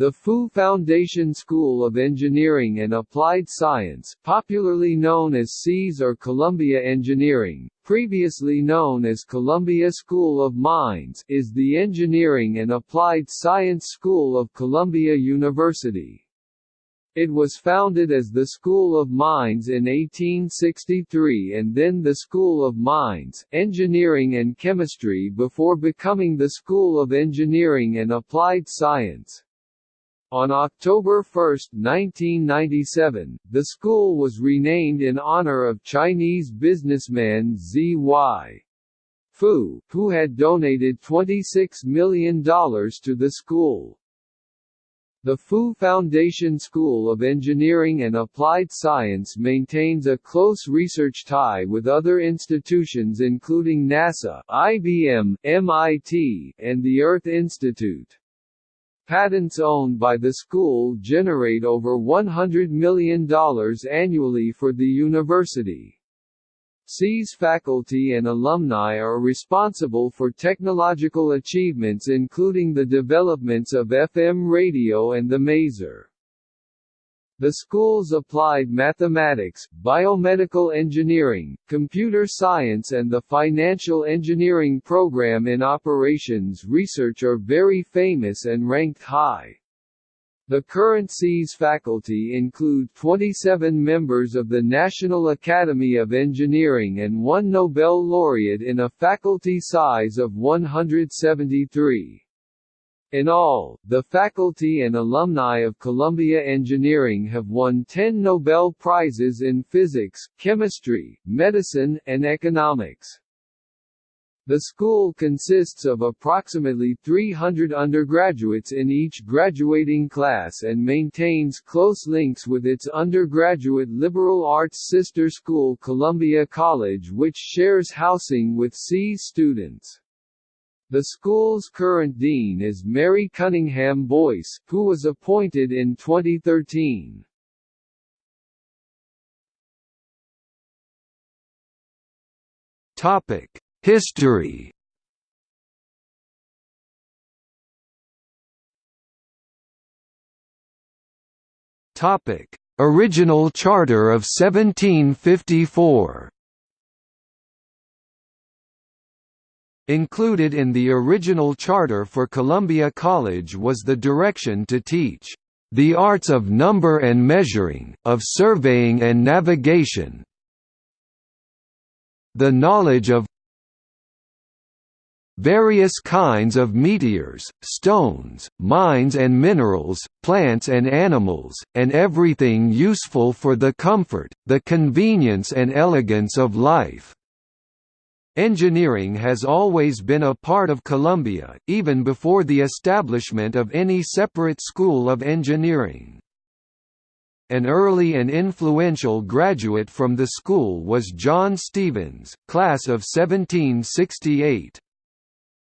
The Fu Foundation School of Engineering and Applied Science, popularly known as SEAS or Columbia Engineering, previously known as Columbia School of Mines, is the engineering and applied science school of Columbia University. It was founded as the School of Mines in 1863 and then the School of Mines, Engineering and Chemistry before becoming the School of Engineering and Applied Science. On October 1, 1997, the school was renamed in honor of Chinese businessman Z.Y. Fu, who had donated $26 million to the school. The Fu Foundation School of Engineering and Applied Science maintains a close research tie with other institutions including NASA, IBM, MIT, and the Earth Institute. Patents owned by the school generate over $100 million annually for the university. SEAS faculty and alumni are responsible for technological achievements including the developments of FM radio and the maser. The school's applied mathematics, biomedical engineering, computer science and the financial engineering program in operations research are very famous and ranked high. The current SEAS faculty include 27 members of the National Academy of Engineering and one Nobel laureate in a faculty size of 173. In all, the faculty and alumni of Columbia Engineering have won 10 Nobel Prizes in physics, chemistry, medicine, and economics. The school consists of approximately 300 undergraduates in each graduating class and maintains close links with its undergraduate liberal arts sister school Columbia College which shares housing with SEAS students. The school's current dean is Mary Cunningham Boyce, who was appointed in 2013. Topic: History. Topic: Original Charter of 1754. Included in the original charter for Columbia College was the direction to teach the arts of number and measuring, of surveying and navigation, the knowledge of various kinds of meteors, stones, mines and minerals, plants and animals, and everything useful for the comfort, the convenience and elegance of life. Engineering has always been a part of Columbia, even before the establishment of any separate school of engineering. An early and influential graduate from the school was John Stevens, class of 1768.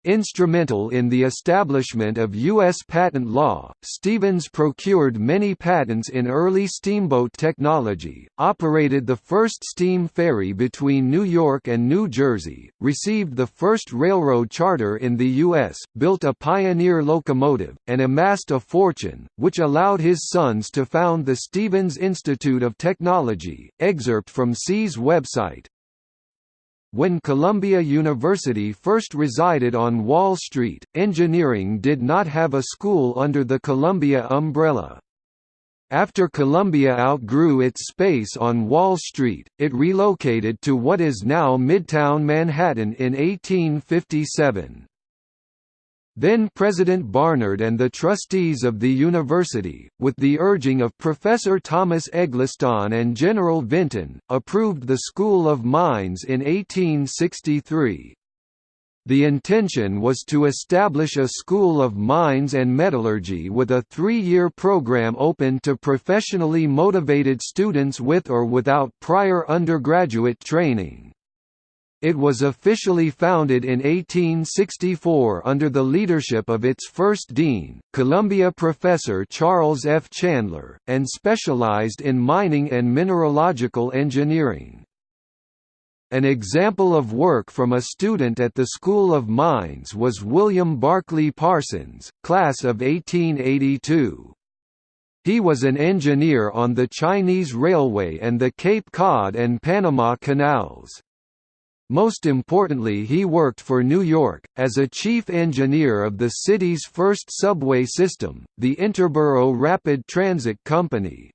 Instrumental in the establishment of U.S. patent law, Stevens procured many patents in early steamboat technology, operated the first steam ferry between New York and New Jersey, received the first railroad charter in the U.S., built a pioneer locomotive, and amassed a fortune, which allowed his sons to found the Stevens Institute of Technology. Excerpt from SEAS website, when Columbia University first resided on Wall Street, engineering did not have a school under the Columbia umbrella. After Columbia outgrew its space on Wall Street, it relocated to what is now Midtown Manhattan in 1857. Then President Barnard and the trustees of the university, with the urging of Professor Thomas Eggleston and General Vinton, approved the School of Mines in 1863. The intention was to establish a school of mines and metallurgy with a three-year program open to professionally motivated students with or without prior undergraduate training. It was officially founded in 1864 under the leadership of its first dean, Columbia professor Charles F. Chandler, and specialized in mining and mineralogical engineering. An example of work from a student at the School of Mines was William Barclay Parsons, class of 1882. He was an engineer on the Chinese Railway and the Cape Cod and Panama Canals. Most importantly he worked for New York, as a chief engineer of the city's first subway system, the Interborough Rapid Transit Company.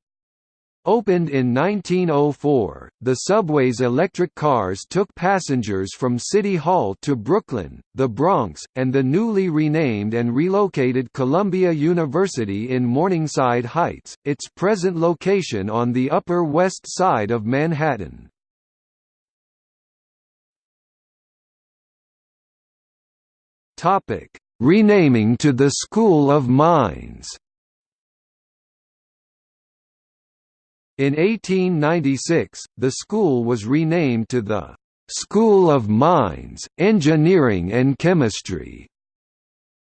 Opened in 1904, the subway's electric cars took passengers from City Hall to Brooklyn, the Bronx, and the newly renamed and relocated Columbia University in Morningside Heights, its present location on the Upper West Side of Manhattan. Renaming to the School of Mines In 1896, the school was renamed to the School of Mines, Engineering and Chemistry.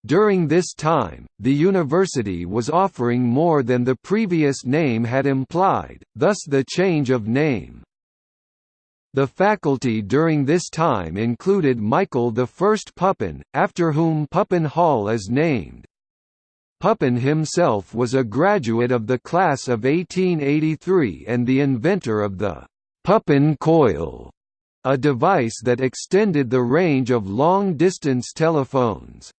During this time, the university was offering more than the previous name had implied, thus the change of name. The faculty during this time included Michael I Pupin, after whom Pupin Hall is named, Pupin himself was a graduate of the class of 1883 and the inventor of the Pupin coil, a device that extended the range of long-distance telephones.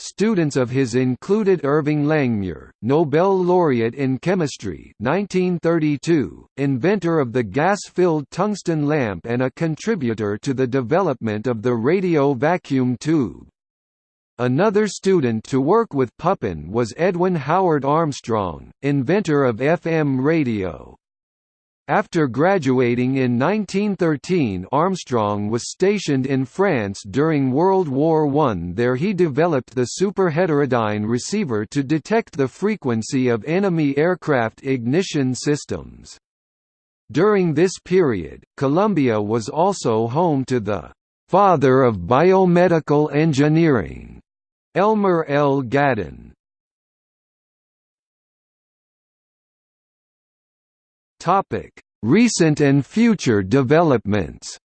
Students of his included Irving Langmuir, Nobel laureate in chemistry 1932, inventor of the gas-filled tungsten lamp and a contributor to the development of the radio vacuum tube. Another student to work with Pupin was Edwin Howard Armstrong, inventor of FM radio. After graduating in 1913 Armstrong was stationed in France during World War I there he developed the superheterodyne receiver to detect the frequency of enemy aircraft ignition systems. During this period, Columbia was also home to the «father of biomedical engineering» Elmer L. Gaden Recent and future developments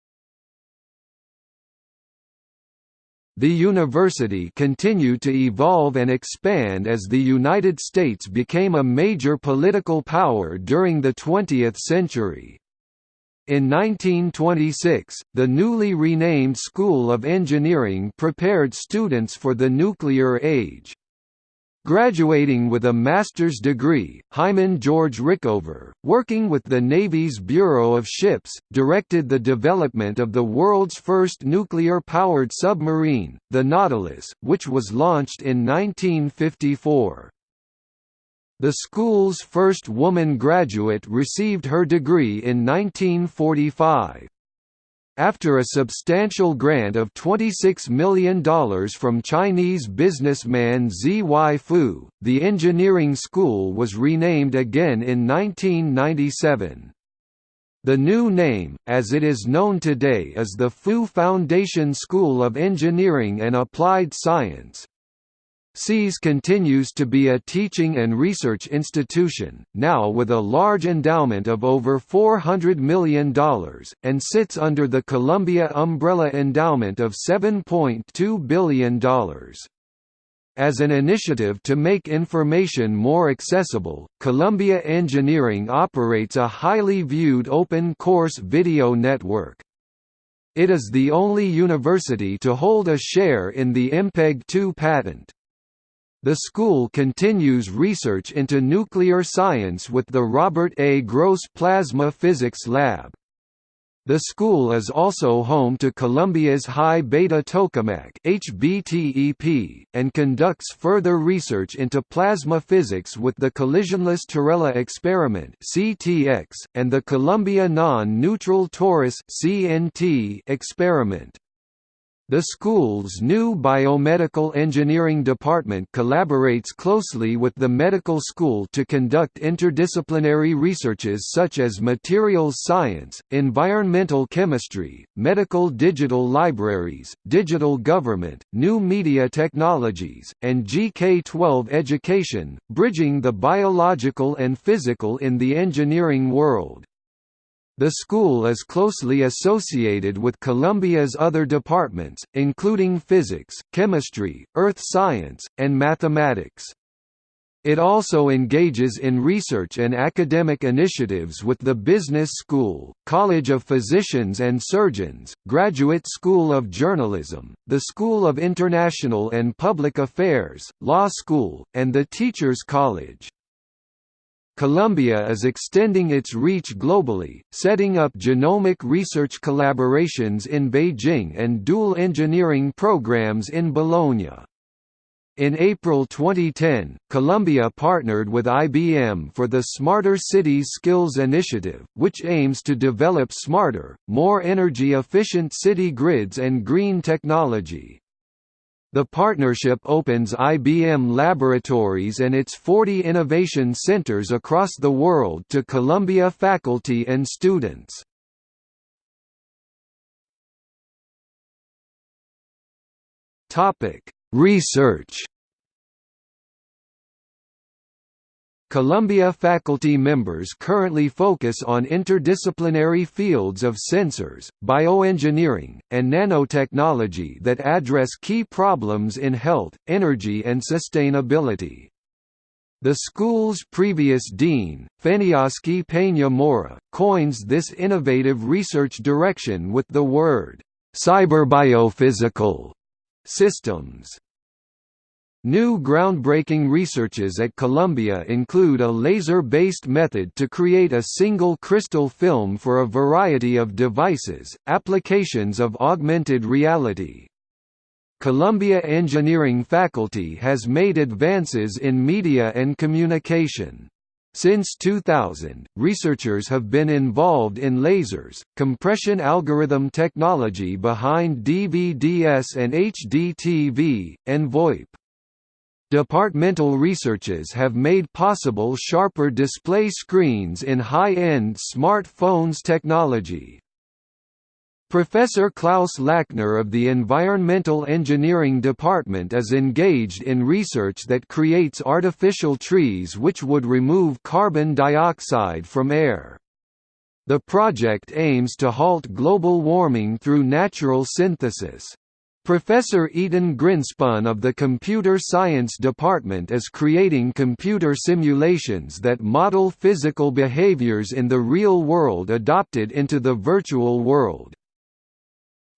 The university continued to evolve and expand as the United States became a major political power during the 20th century. In 1926, the newly renamed School of Engineering prepared students for the nuclear age. Graduating with a master's degree, Hyman George Rickover, working with the Navy's Bureau of Ships, directed the development of the world's first nuclear-powered submarine, the Nautilus, which was launched in 1954. The school's first woman graduate received her degree in 1945. After a substantial grant of $26 million from Chinese businessman Zy Fu, the engineering school was renamed again in 1997. The new name, as it is known today is the Fu Foundation School of Engineering and Applied Science, SEAS continues to be a teaching and research institution, now with a large endowment of over $400 million, and sits under the Columbia umbrella endowment of $7.2 billion. As an initiative to make information more accessible, Columbia Engineering operates a highly viewed open course video network. It is the only university to hold a share in the MPEG-2 patent. The school continues research into nuclear science with the Robert A. Gross Plasma Physics Lab. The school is also home to Columbia's High Beta Tokamak (HBTEP) and conducts further research into plasma physics with the collisionless Terrella experiment (CTX) and the Columbia Non-Neutral Torus (CNT) experiment. The school's new biomedical engineering department collaborates closely with the medical school to conduct interdisciplinary researches such as materials science, environmental chemistry, medical digital libraries, digital government, new media technologies, and GK-12 education, bridging the biological and physical in the engineering world. The school is closely associated with Columbia's other departments, including physics, chemistry, earth science, and mathematics. It also engages in research and academic initiatives with the Business School, College of Physicians and Surgeons, Graduate School of Journalism, the School of International and Public Affairs, Law School, and the Teachers College. Columbia is extending its reach globally, setting up genomic research collaborations in Beijing and dual engineering programs in Bologna. In April 2010, Columbia partnered with IBM for the Smarter Cities Skills Initiative, which aims to develop smarter, more energy-efficient city grids and green technology. The partnership opens IBM laboratories and its 40 innovation centers across the world to Columbia faculty and students. Research Columbia faculty members currently focus on interdisciplinary fields of sensors, bioengineering, and nanotechnology that address key problems in health, energy and sustainability. The school's previous dean, Feniosky Peña Mora, coins this innovative research direction with the word, "...cyberbiophysical", systems. New groundbreaking researches at Columbia include a laser-based method to create a single crystal film for a variety of devices, applications of augmented reality. Columbia Engineering faculty has made advances in media and communication. Since 2000, researchers have been involved in lasers, compression algorithm technology behind DVDS and HDTV, and VoIP. Departmental researches have made possible sharper display screens in high-end smartphones technology. Professor Klaus Lackner of the Environmental Engineering Department is engaged in research that creates artificial trees which would remove carbon dioxide from air. The project aims to halt global warming through natural synthesis. Professor Eitan Grinspun of the Computer Science Department is creating computer simulations that model physical behaviors in the real world adopted into the virtual world.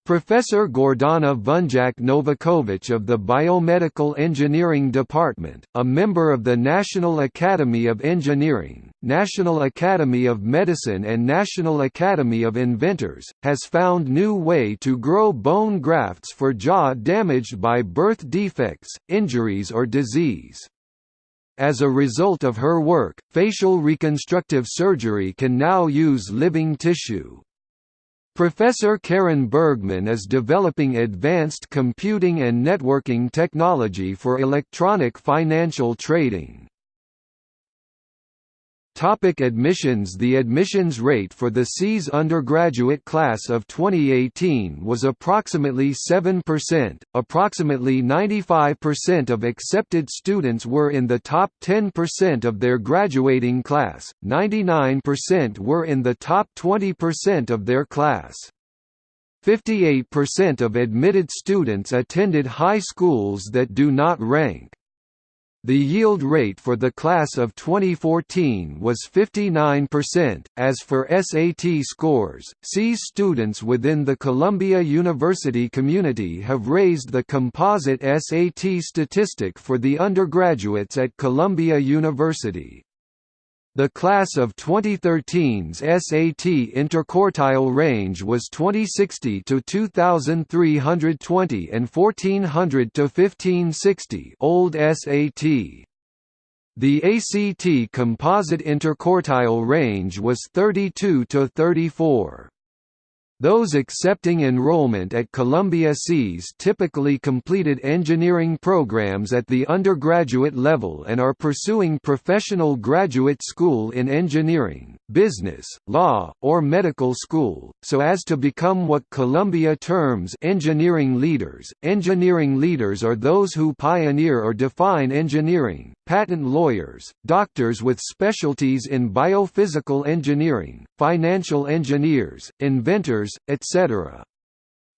Professor Gordana Vunjak Novakovic of the Biomedical Engineering Department, a member of the National Academy of Engineering, National Academy of Medicine and National Academy of Inventors, has found new way to grow bone grafts for jaw damaged by birth defects, injuries or disease. As a result of her work, facial reconstructive surgery can now use living tissue. Professor Karen Bergman is developing advanced computing and networking technology for electronic financial trading. Topic admissions The admissions rate for the SEAS undergraduate class of 2018 was approximately 7%, approximately 95% of accepted students were in the top 10% of their graduating class, 99% were in the top 20% of their class. 58% of admitted students attended high schools that do not rank. The yield rate for the class of 2014 was 59%. As for SAT scores, SEAS students within the Columbia University community have raised the composite SAT statistic for the undergraduates at Columbia University. The class of 2013's SAT interquartile range was 2060 to 2320 and 1400 to 1560 old SAT. The ACT composite interquartile range was 32 to 34. Those accepting enrollment at Columbia SEAS typically completed engineering programs at the undergraduate level and are pursuing professional graduate school in engineering, business, law, or medical school, so as to become what Columbia terms engineering leaders. Engineering leaders are those who pioneer or define engineering, patent lawyers, doctors with specialties in biophysical engineering, financial engineers, inventors, etc.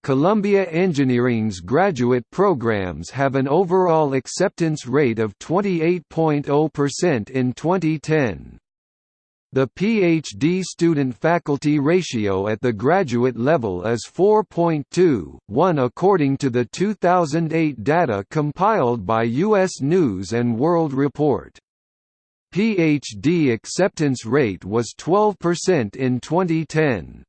Columbia Engineering's graduate programs have an overall acceptance rate of 28.0% in 2010. The PhD student-faculty ratio at the graduate level is 4.2, 1 according to the 2008 data compiled by U.S. News & World Report. PhD acceptance rate was 12% in 2010.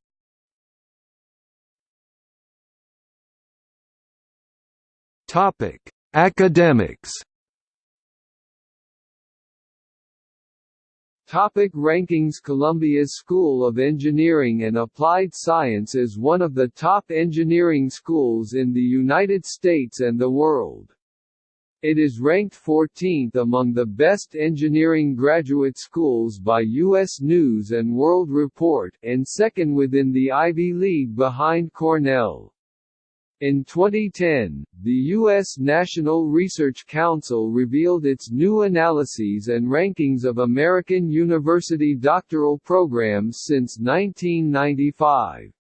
Academics Topic rankings Columbia's School of Engineering and Applied Science is one of the top engineering schools in the United States and the world. It is ranked 14th among the best engineering graduate schools by U.S. News & World Report, and second within the Ivy League behind Cornell. In 2010, the U.S. National Research Council revealed its new analyses and rankings of American university doctoral programs since 1995.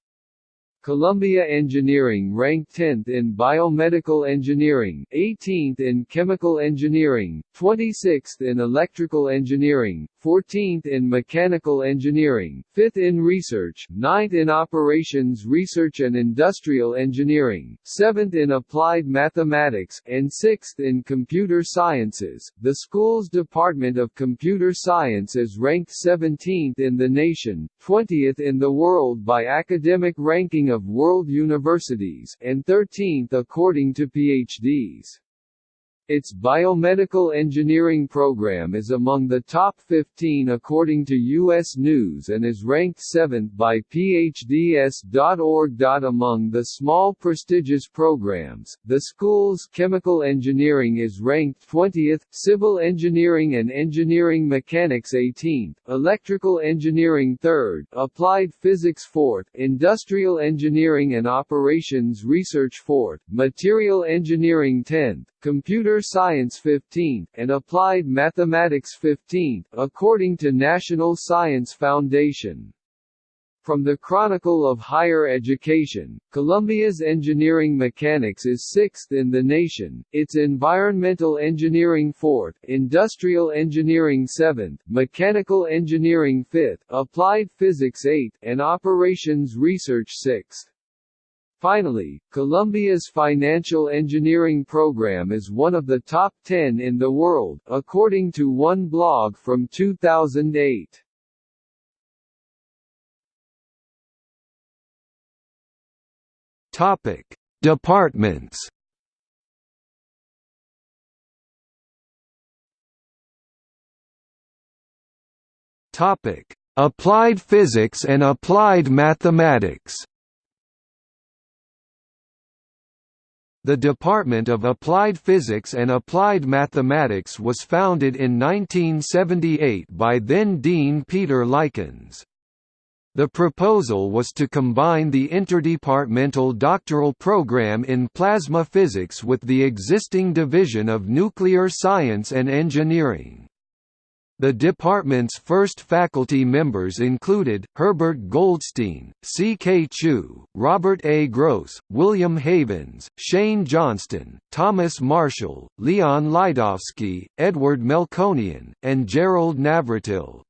Columbia Engineering ranked 10th in Biomedical Engineering, 18th in Chemical Engineering, 26th in Electrical Engineering, 14th in Mechanical Engineering, 5th in Research, 9th in Operations Research and Industrial Engineering, 7th in Applied Mathematics, and 6th in Computer Sciences. The school's Department of Computer Science is ranked 17th in the nation, 20th in the world by academic ranking of of world universities, and 13th according to PhDs. Its biomedical engineering program is among the top 15 according to U.S. News and is ranked 7th by PhDs.org. Among the small prestigious programs, the school's chemical engineering is ranked 20th, civil engineering and engineering mechanics 18th, electrical engineering 3rd, applied physics 4th, industrial engineering and operations research 4th, material engineering 10th, Computer Science 15, and Applied Mathematics 15, according to National Science Foundation. From the Chronicle of Higher Education, Columbia's engineering mechanics is 6th in the nation, its environmental engineering 4th, industrial engineering 7th, mechanical engineering 5th, applied physics 8th, and operations research 6th. Finally, Columbia's financial engineering program is one of the top 10 in the world, according to one blog from 2008. Topic: Departments. Topic: Applied Physics and Applied Mathematics. The Department of Applied Physics and Applied Mathematics was founded in 1978 by then-Dean Peter Likens. The proposal was to combine the interdepartmental doctoral program in plasma physics with the existing Division of Nuclear Science and Engineering. The department's first faculty members included, Herbert Goldstein, C. K. Chu, Robert A. Gross, William Havens, Shane Johnston, Thomas Marshall, Leon Lidofsky, Edward Melkonian, and Gerald Navratil.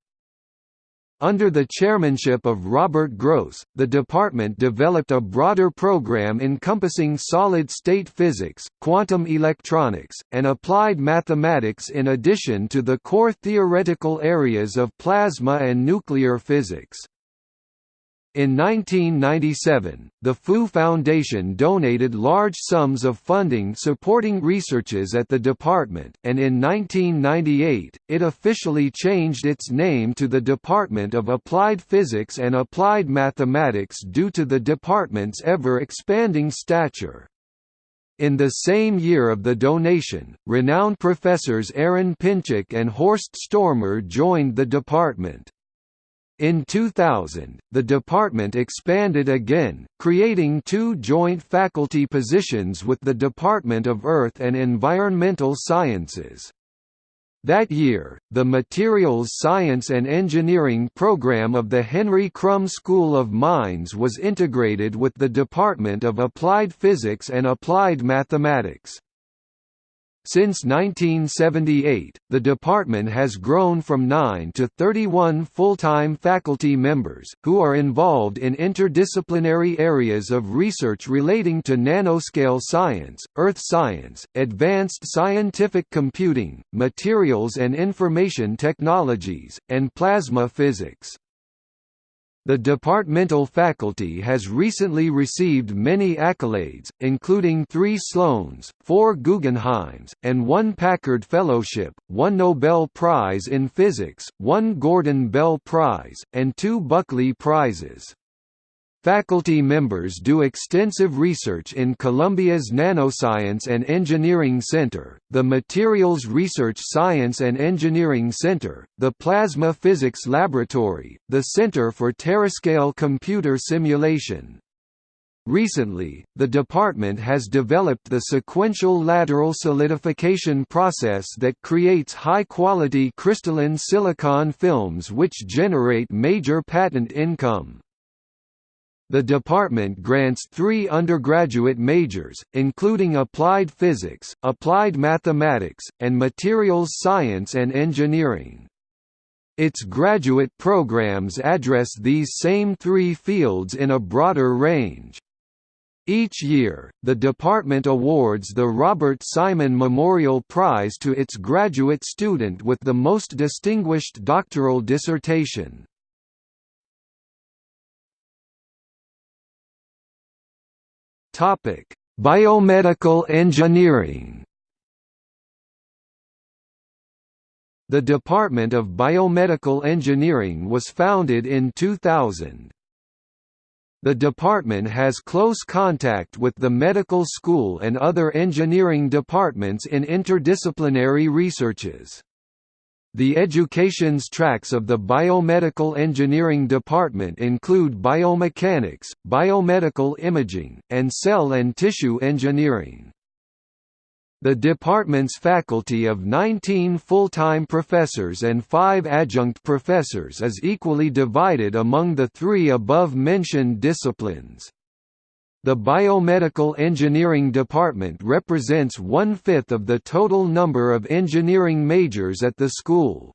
Under the chairmanship of Robert Gross, the department developed a broader program encompassing solid-state physics, quantum electronics, and applied mathematics in addition to the core theoretical areas of plasma and nuclear physics. In 1997, the Fu Foundation donated large sums of funding supporting researches at the department, and in 1998, it officially changed its name to the Department of Applied Physics and Applied Mathematics due to the department's ever-expanding stature. In the same year of the donation, renowned professors Aron Pinczuk and Horst Stormer joined the department. In 2000, the department expanded again, creating two joint faculty positions with the Department of Earth and Environmental Sciences. That year, the Materials Science and Engineering program of the Henry Krumb School of Mines was integrated with the Department of Applied Physics and Applied Mathematics. Since 1978, the department has grown from 9 to 31 full-time faculty members, who are involved in interdisciplinary areas of research relating to nanoscale science, earth science, advanced scientific computing, materials and information technologies, and plasma physics. The departmental faculty has recently received many accolades, including three Sloans, four Guggenheims, and one Packard Fellowship, one Nobel Prize in Physics, one Gordon Bell Prize, and two Buckley Prizes. Faculty members do extensive research in Columbia's Nanoscience and Engineering Center, the Materials Research Science and Engineering Center, the Plasma Physics Laboratory, the Center for Terascale Computer Simulation. Recently, the department has developed the sequential lateral solidification process that creates high-quality crystalline silicon films which generate major patent income. The department grants three undergraduate majors, including Applied Physics, Applied Mathematics, and Materials Science and Engineering. Its graduate programs address these same three fields in a broader range. Each year, the department awards the Robert Simon Memorial Prize to its graduate student with the most distinguished doctoral dissertation. Topic: Biomedical engineering. The Department of Biomedical Engineering was founded in 2000. The department has close contact with the medical school and other engineering departments in interdisciplinary researches. The education's tracks of the Biomedical Engineering Department include biomechanics, biomedical imaging, and cell and tissue engineering. The department's faculty of 19 full-time professors and 5 adjunct professors is equally divided among the three above-mentioned disciplines. The Biomedical Engineering Department represents one-fifth of the total number of engineering majors at the school.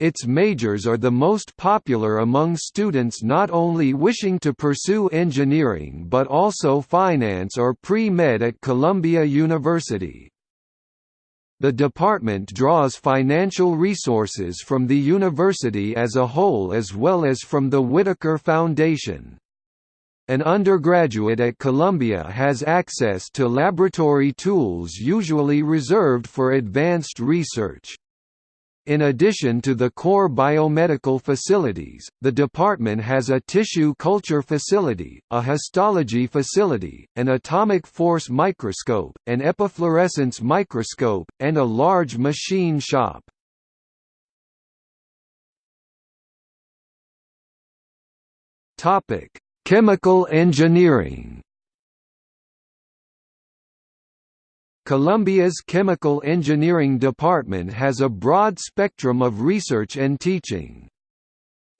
Its majors are the most popular among students not only wishing to pursue engineering but also finance or pre-med at Columbia University. The department draws financial resources from the university as a whole as well as from the Whitaker Foundation. An undergraduate at Columbia has access to laboratory tools usually reserved for advanced research. In addition to the core biomedical facilities, the department has a tissue culture facility, a histology facility, an atomic force microscope, an epifluorescence microscope, and a large machine shop. Topic: Chemical engineering Columbia's Chemical Engineering Department has a broad spectrum of research and teaching.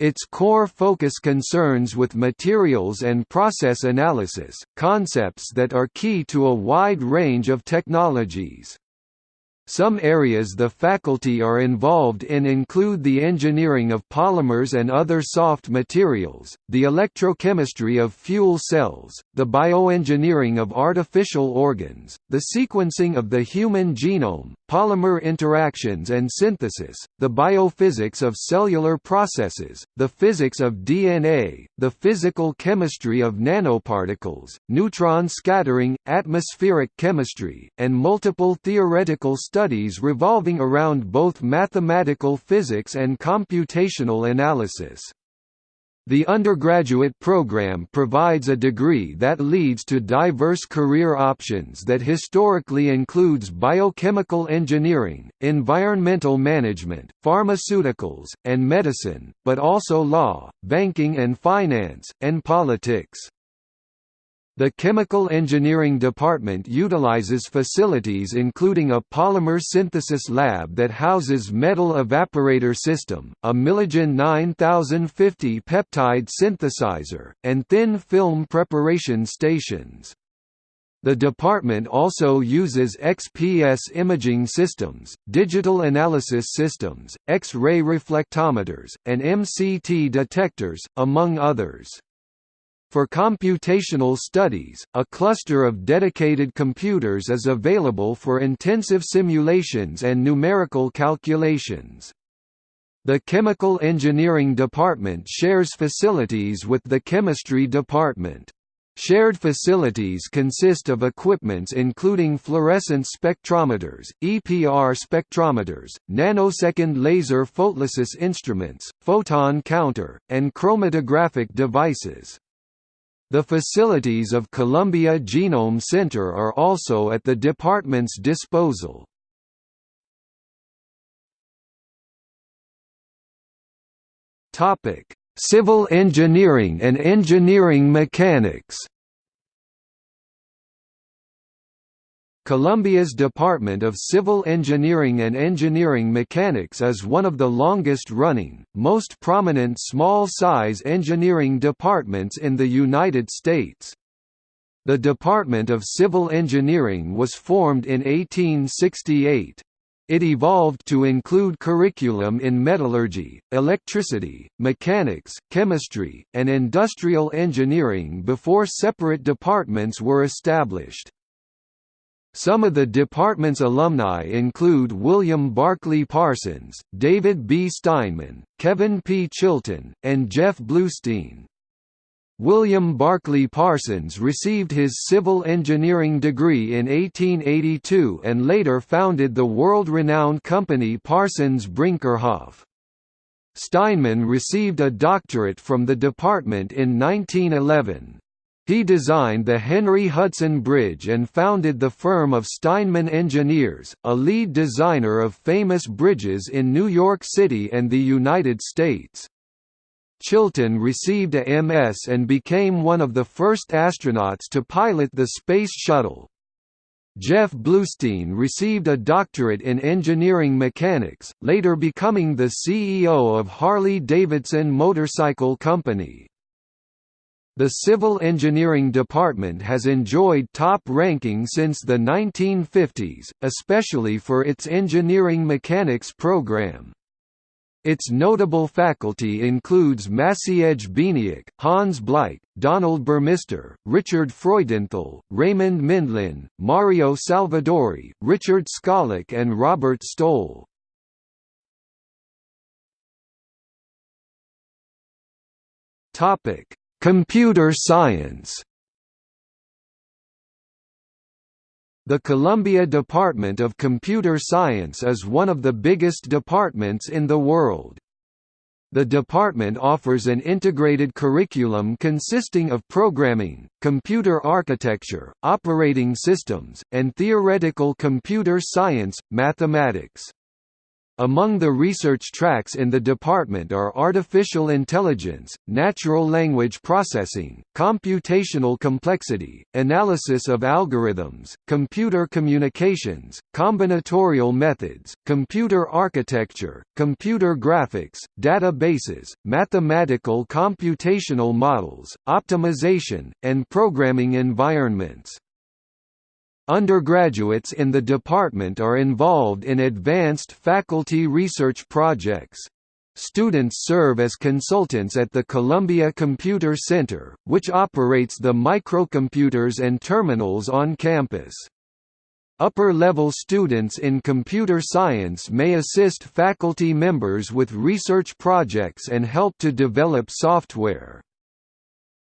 Its core focus concerns with materials and process analysis, concepts that are key to a wide range of technologies. Some areas the faculty are involved in include the engineering of polymers and other soft materials, the electrochemistry of fuel cells, the bioengineering of artificial organs, the sequencing of the human genome, polymer interactions and synthesis, the biophysics of cellular processes, the physics of DNA, the physical chemistry of nanoparticles, neutron scattering, atmospheric chemistry, and multiple theoretical studies revolving around both mathematical physics and computational analysis. The undergraduate program provides a degree that leads to diverse career options that historically includes biochemical engineering, environmental management, pharmaceuticals, and medicine, but also law, banking and finance, and politics. The Chemical Engineering Department utilizes facilities including a polymer synthesis lab that houses metal evaporator system, a Milligen 9050 peptide synthesizer, and thin film preparation stations. The department also uses XPS imaging systems, digital analysis systems, X-ray reflectometers, and MCT detectors, among others. For computational studies, a cluster of dedicated computers is available for intensive simulations and numerical calculations. The Chemical Engineering Department shares facilities with the Chemistry Department. Shared facilities consist of equipments including fluorescence spectrometers, EPR spectrometers, nanosecond laser photolysis instruments, photon counter, and chromatographic devices. The facilities of Columbia Genome Center are also at the department's disposal. Civil engineering and engineering mechanics Columbia's Department of Civil Engineering and Engineering Mechanics is one of the longest-running, most prominent small-size engineering departments in the United States. The Department of Civil Engineering was formed in 1868. It evolved to include curriculum in metallurgy, electricity, mechanics, chemistry, and industrial engineering before separate departments were established. Some of the department's alumni include William Barclay Parsons, David B. Steinman, Kevin P. Chilton, and Jeff Bleustein. William Barclay Parsons received his civil engineering degree in 1882 and later founded the world-renowned company Parsons Brinckerhoff. Steinman received a doctorate from the department in 1911. He designed the Henry Hudson Bridge and founded the firm of Steinman Engineers, a lead designer of famous bridges in New York City and the United States. Chilton received a MS and became one of the first astronauts to pilot the Space Shuttle. Jeff Bleustein received a doctorate in engineering mechanics, later becoming the CEO of Harley-Davidson Motorcycle Company. The Civil Engineering Department has enjoyed top ranking since the 1950s, especially for its engineering mechanics program. Its notable faculty includes Maciej Bieniek, Hans Bleich, Donald Burmister, Richard Freudenthal, Raymond Mindlin, Mario Salvadori, Richard Skalak and Robert Stoll. Topic Computer science The Columbia Department of Computer Science is one of the biggest departments in the world. The department offers an integrated curriculum consisting of programming, computer architecture, operating systems, and theoretical computer science, mathematics. Among the research tracks in the department are artificial intelligence, natural language processing, computational complexity, analysis of algorithms, computer communications, combinatorial methods, computer architecture, computer graphics, databases, mathematical computational models, optimization, and programming environments. Undergraduates in the department are involved in advanced faculty research projects. Students serve as consultants at the Columbia Computer Center, which operates the microcomputers and terminals on campus. Upper-level students in computer science may assist faculty members with research projects and help to develop software.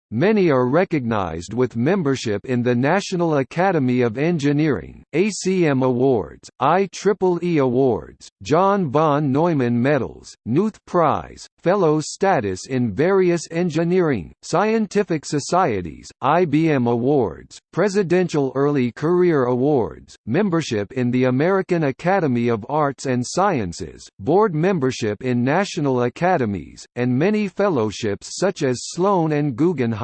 Many are recognized with membership in the National Academy of Engineering, ACM Awards, IEEE Awards, John von Neumann Medals, Knuth Prize, Fellow status in various engineering, scientific societies, IBM Awards, Presidential Early Career Awards, membership in the American Academy of Arts and Sciences, board membership in national academies, and many fellowships such as Sloan and Guggenheim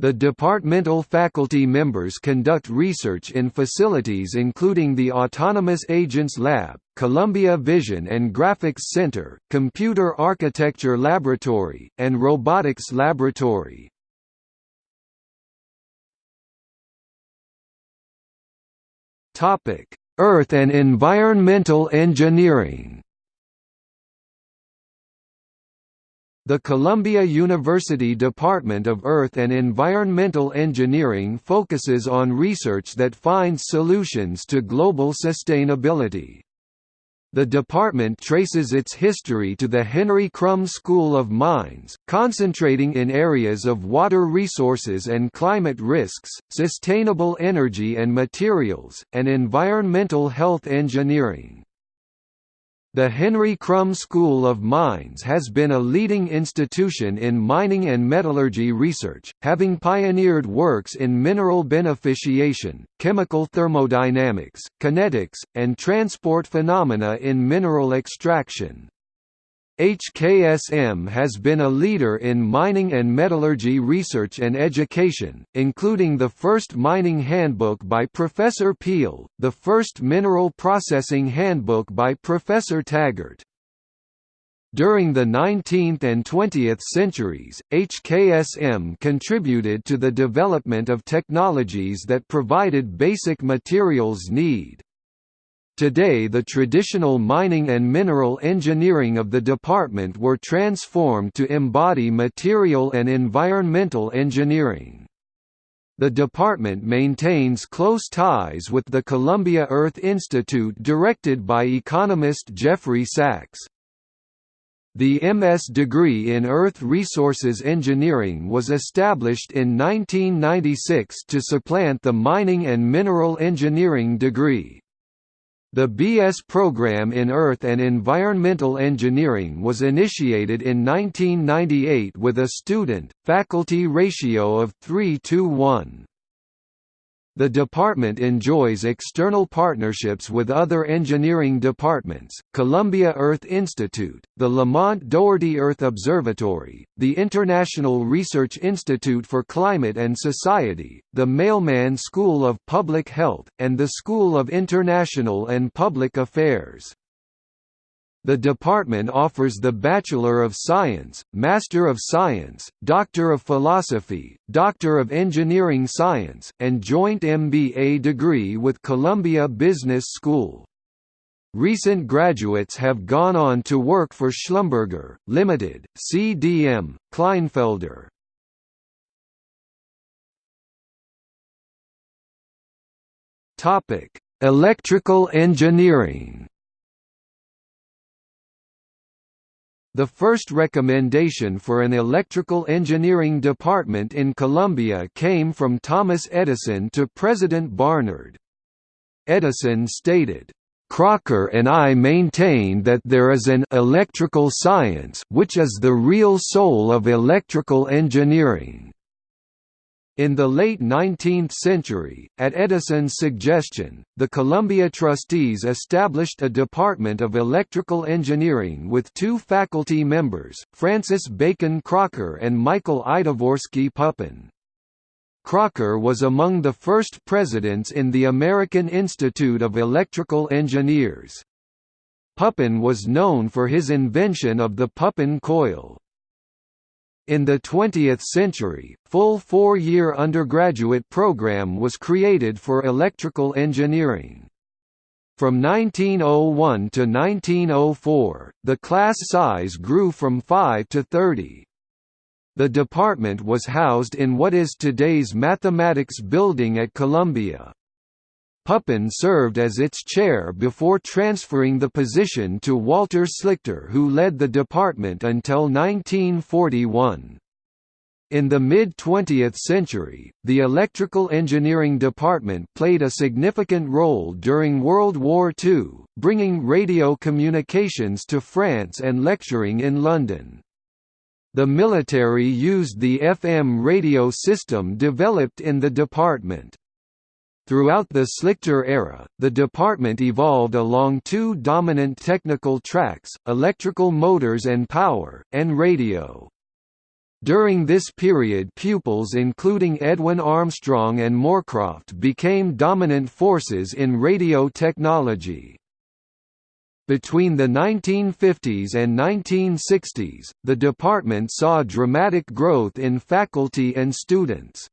the departmental faculty members conduct research in facilities including the Autonomous Agents Lab, Columbia Vision and Graphics Center, Computer Architecture Laboratory, and Robotics Laboratory. Earth and environmental engineering The Columbia University Department of Earth and Environmental Engineering focuses on research that finds solutions to global sustainability. The department traces its history to the Henry Krumb School of Mines, concentrating in areas of water resources and climate risks, sustainable energy and materials, and environmental health engineering. The Henry Krumb School of Mines has been a leading institution in mining and metallurgy research, having pioneered works in mineral beneficiation, chemical thermodynamics, kinetics, and transport phenomena in mineral extraction. HKSM has been a leader in mining and metallurgy research and education, including the first mining handbook by Professor Peel, the first mineral processing handbook by Professor Taggart. During the 19th and 20th centuries, HKSM contributed to the development of technologies that provided basic materials need. Today the traditional mining and mineral engineering of the department were transformed to embody material and environmental engineering. The department maintains close ties with the Columbia Earth Institute directed by economist Jeffrey Sachs. The MS degree in Earth Resources Engineering was established in 1996 to supplant the Mining and Mineral Engineering degree. The BS program in Earth and Environmental Engineering was initiated in 1998 with a student-faculty ratio of 3 to 1. The department enjoys external partnerships with other engineering departments, Columbia Earth Institute, the Lamont Doherty Earth Observatory, the International Research Institute for Climate and Society, the Mailman School of Public Health, and the School of International and Public Affairs. The department offers the Bachelor of Science, Master of Science, Doctor of Philosophy, Doctor of Engineering Science, and joint MBA degree with Columbia Business School. Recent graduates have gone on to work for Schlumberger, Limited, CDM, Kleinfelder. Electrical engineering The first recommendation for an electrical engineering department in Columbia came from Thomas Edison to President Barnard. Edison stated, Crocker and I maintain that there is an electrical science which is the real soul of electrical engineering. In the late 19th century, at Edison's suggestion, the Columbia trustees established a Department of Electrical Engineering with two faculty members, Francis Bacon Crocker and Michael Idvorsky Pupin. Crocker was among the first presidents in the American Institute of Electrical Engineers. Pupin was known for his invention of the Pupin coil. In the 20th century, full four-year undergraduate program was created for electrical engineering. From 1901 to 1904, the class size grew from 5 to 30. The department was housed in what is today's Mathematics Building at Columbia. Pupin served as its chair before transferring the position to Walter Slichter who led the department until 1941. In the mid-20th century, the electrical engineering department played a significant role during World War II, bringing radio communications to France and lecturing in London. The military used the FM radio system developed in the department. Throughout the Slichter era, the department evolved along two dominant technical tracks, electrical motors and power, and radio. During this period pupils including Edwin Armstrong and Morecroft became dominant forces in radio technology. Between the 1950s and 1960s, the department saw dramatic growth in faculty and students.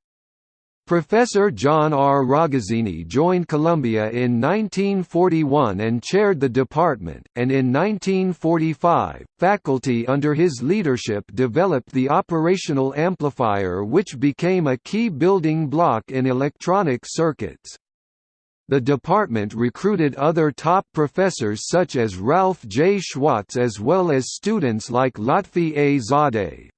Professor John R. Ragazzini joined Columbia in 1941 and chaired the department, and in 1945, faculty under his leadership developed the operational amplifier which became a key building block in electronic circuits. The department recruited other top professors such as Ralph J. Schwartz as well as students like Lotfi A. Zadeh.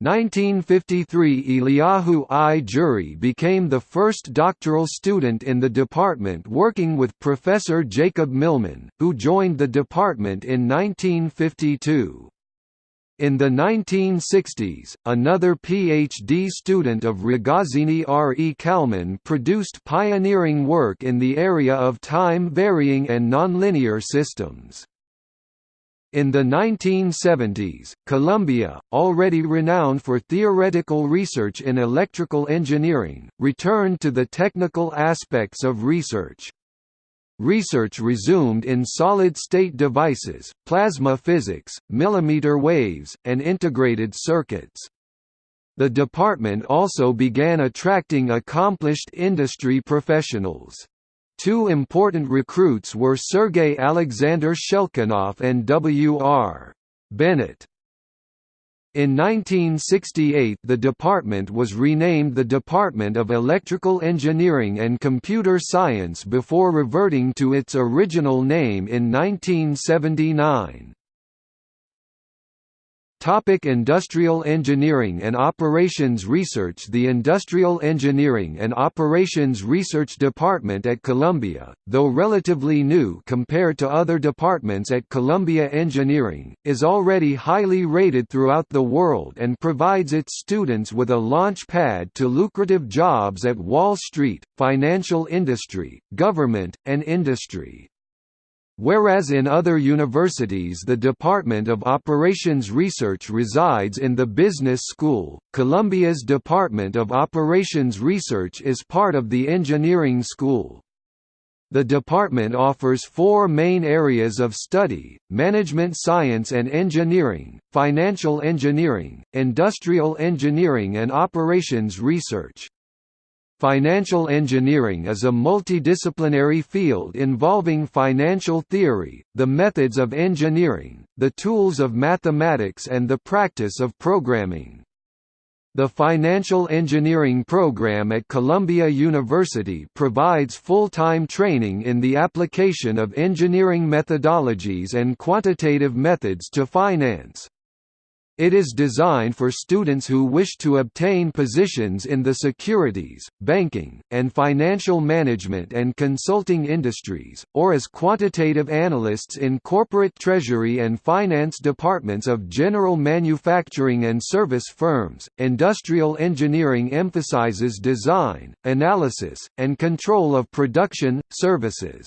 1953 Eliyahu I. Jury became the first doctoral student in the department working with Professor Jacob Millman, who joined the department in 1952. In the 1960s, another PhD student of Ragazzini R. E. Kalman produced pioneering work in the area of time-varying and nonlinear systems. In the 1970s, Columbia, already renowned for theoretical research in electrical engineering, returned to the technical aspects of research. Research resumed in solid-state devices, plasma physics, millimeter waves, and integrated circuits. The department also began attracting accomplished industry professionals. Two important recruits were Sergei Alexander Schelkunoff and W.R. Bennett. In 1968 the department was renamed the Department of Electrical Engineering and Computer Science before reverting to its original name in 1979. Topic Industrial Engineering and Operations Research The Industrial Engineering and Operations Research Department at Columbia, though relatively new compared to other departments at Columbia Engineering, is already highly rated throughout the world and provides its students with a launch pad to lucrative jobs at Wall Street, financial industry, government, and industry. Whereas in other universities the Department of Operations Research resides in the Business School, Columbia's Department of Operations Research is part of the Engineering School. The department offers four main areas of study, management science and engineering, financial engineering, industrial engineering and operations research. Financial engineering is a multidisciplinary field involving financial theory, the methods of engineering, the tools of mathematics and the practice of programming. The Financial Engineering program at Columbia University provides full-time training in the application of engineering methodologies and quantitative methods to finance. It is designed for students who wish to obtain positions in the securities, banking, and financial management and consulting industries, or as quantitative analysts in corporate treasury and finance departments of general manufacturing and service firms. Industrial engineering emphasizes design, analysis, and control of production, services.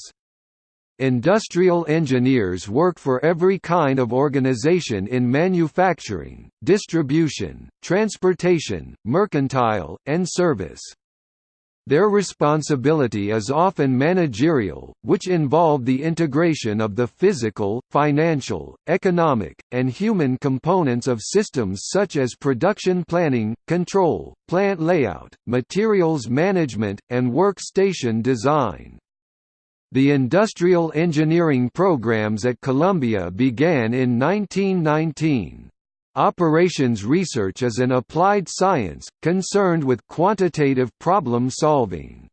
Industrial engineers work for every kind of organization in manufacturing, distribution, transportation, mercantile, and service. Their responsibility is often managerial, which involve the integration of the physical, financial, economic, and human components of systems such as production planning, control, plant layout, materials management, and workstation design. The industrial engineering programs at Columbia began in 1919. Operations research is an applied science, concerned with quantitative problem solving.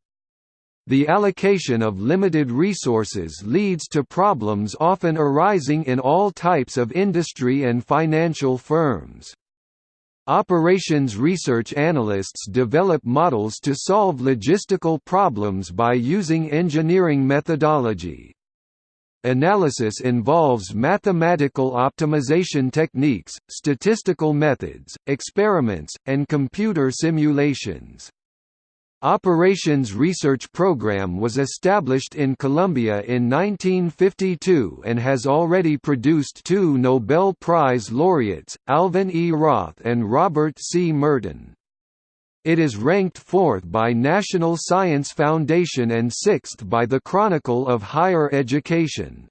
The allocation of limited resources leads to problems often arising in all types of industry and financial firms. Operations research analysts develop models to solve logistical problems by using engineering methodology. Analysis involves mathematical optimization techniques, statistical methods, experiments, and computer simulations. Operations Research Program was established in Columbia in 1952 and has already produced two Nobel Prize laureates, Alvin E. Roth and Robert C. Merton. It is ranked fourth by National Science Foundation and sixth by the Chronicle of Higher Education.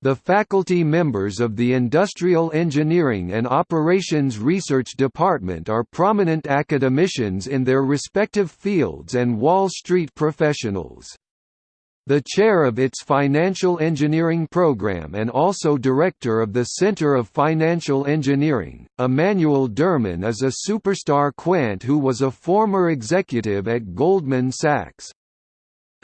The faculty members of the Industrial Engineering and Operations Research Department are prominent academicians in their respective fields and Wall Street professionals. The chair of its financial engineering program and also director of the Center of Financial Engineering, Emanuel Derman is a superstar quant who was a former executive at Goldman Sachs.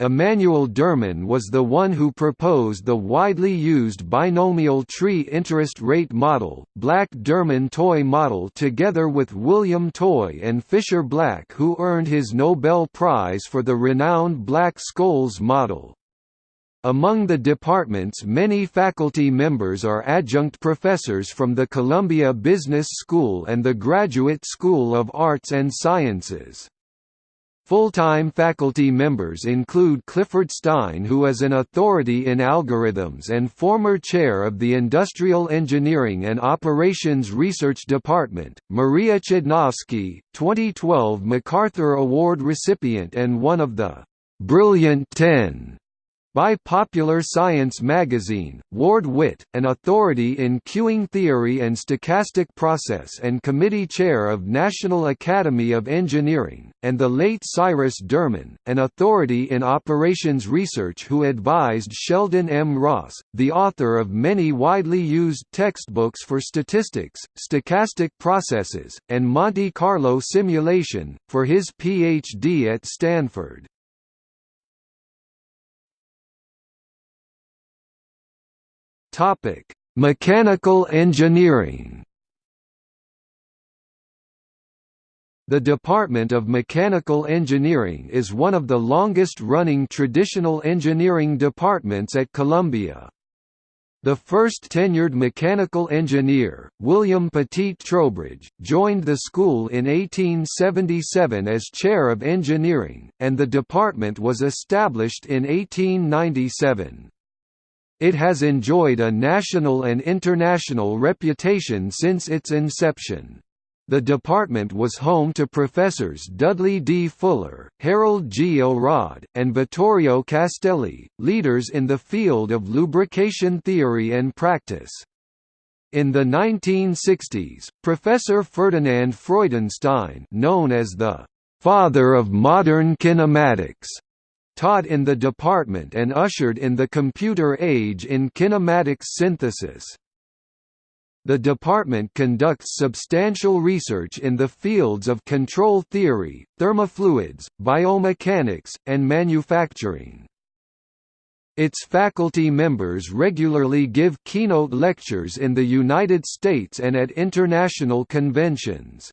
Emanuel Derman was the one who proposed the widely used binomial tree interest rate model, Black-Derman-Toy model together with William Toy and Fisher Black who earned his Nobel Prize for the renowned Black-Scholes model. Among the department's many faculty members are adjunct professors from the Columbia Business School and the Graduate School of Arts and Sciences. Full-time faculty members include Clifford Stein who is an authority in algorithms and former chair of the Industrial Engineering and Operations Research Department, Maria Chudnovsky, 2012 MacArthur Award recipient and one of the «Brilliant Ten» by Popular Science magazine, Ward Whitt, an authority in queuing theory and stochastic process and committee chair of National Academy of Engineering, and the late Cyrus Derman, an authority in operations research who advised Sheldon M. Ross, the author of many widely used textbooks for statistics, stochastic processes, and Monte Carlo simulation, for his Ph.D. at Stanford. Topic: Mechanical engineering. The Department of Mechanical Engineering is one of the longest-running traditional engineering departments at Columbia. The first tenured mechanical engineer, William Petit Trowbridge, joined the school in 1877 as chair of engineering, and the department was established in 1897. It has enjoyed a national and international reputation since its inception. The department was home to professors Dudley D. Fuller, Harold G. Elrod, and Vittorio Castelli, leaders in the field of lubrication theory and practice. In the 1960s, Professor Ferdinand Freudenstein known as the «father of modern kinematics» taught in the department and ushered in the computer age in kinematics synthesis. The department conducts substantial research in the fields of control theory, thermofluids, biomechanics, and manufacturing. Its faculty members regularly give keynote lectures in the United States and at international conventions.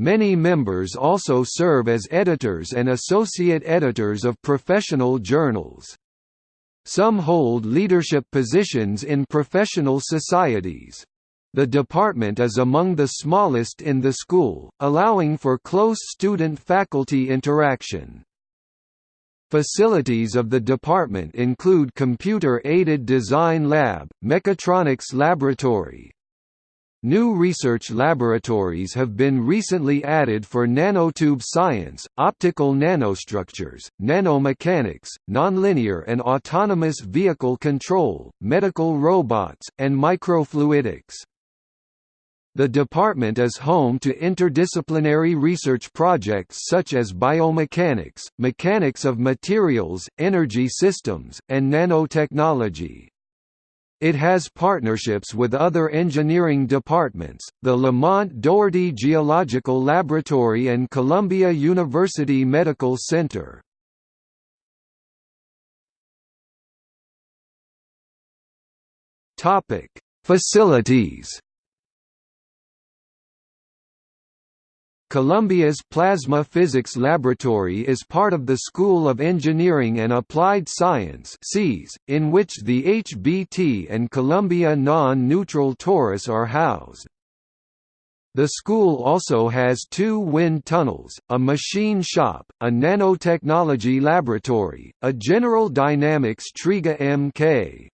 Many members also serve as editors and associate editors of professional journals. Some hold leadership positions in professional societies. The department is among the smallest in the school, allowing for close student-faculty interaction. Facilities of the department include Computer-Aided Design Lab, Mechatronics Laboratory, New research laboratories have been recently added for nanotube science, optical nanostructures, nanomechanics, nonlinear and autonomous vehicle control, medical robots, and microfluidics. The department is home to interdisciplinary research projects such as biomechanics, mechanics of materials, energy systems, and nanotechnology. It has partnerships with other engineering departments, the Lamont Doherty Geological Laboratory and Columbia University Medical Center. Facilities Columbia's Plasma Physics Laboratory is part of the School of Engineering and Applied Science in which the HBT and Columbia Non-Neutral Torus are housed. The school also has two wind tunnels, a machine shop, a nanotechnology laboratory, a General Dynamics Triga Mk.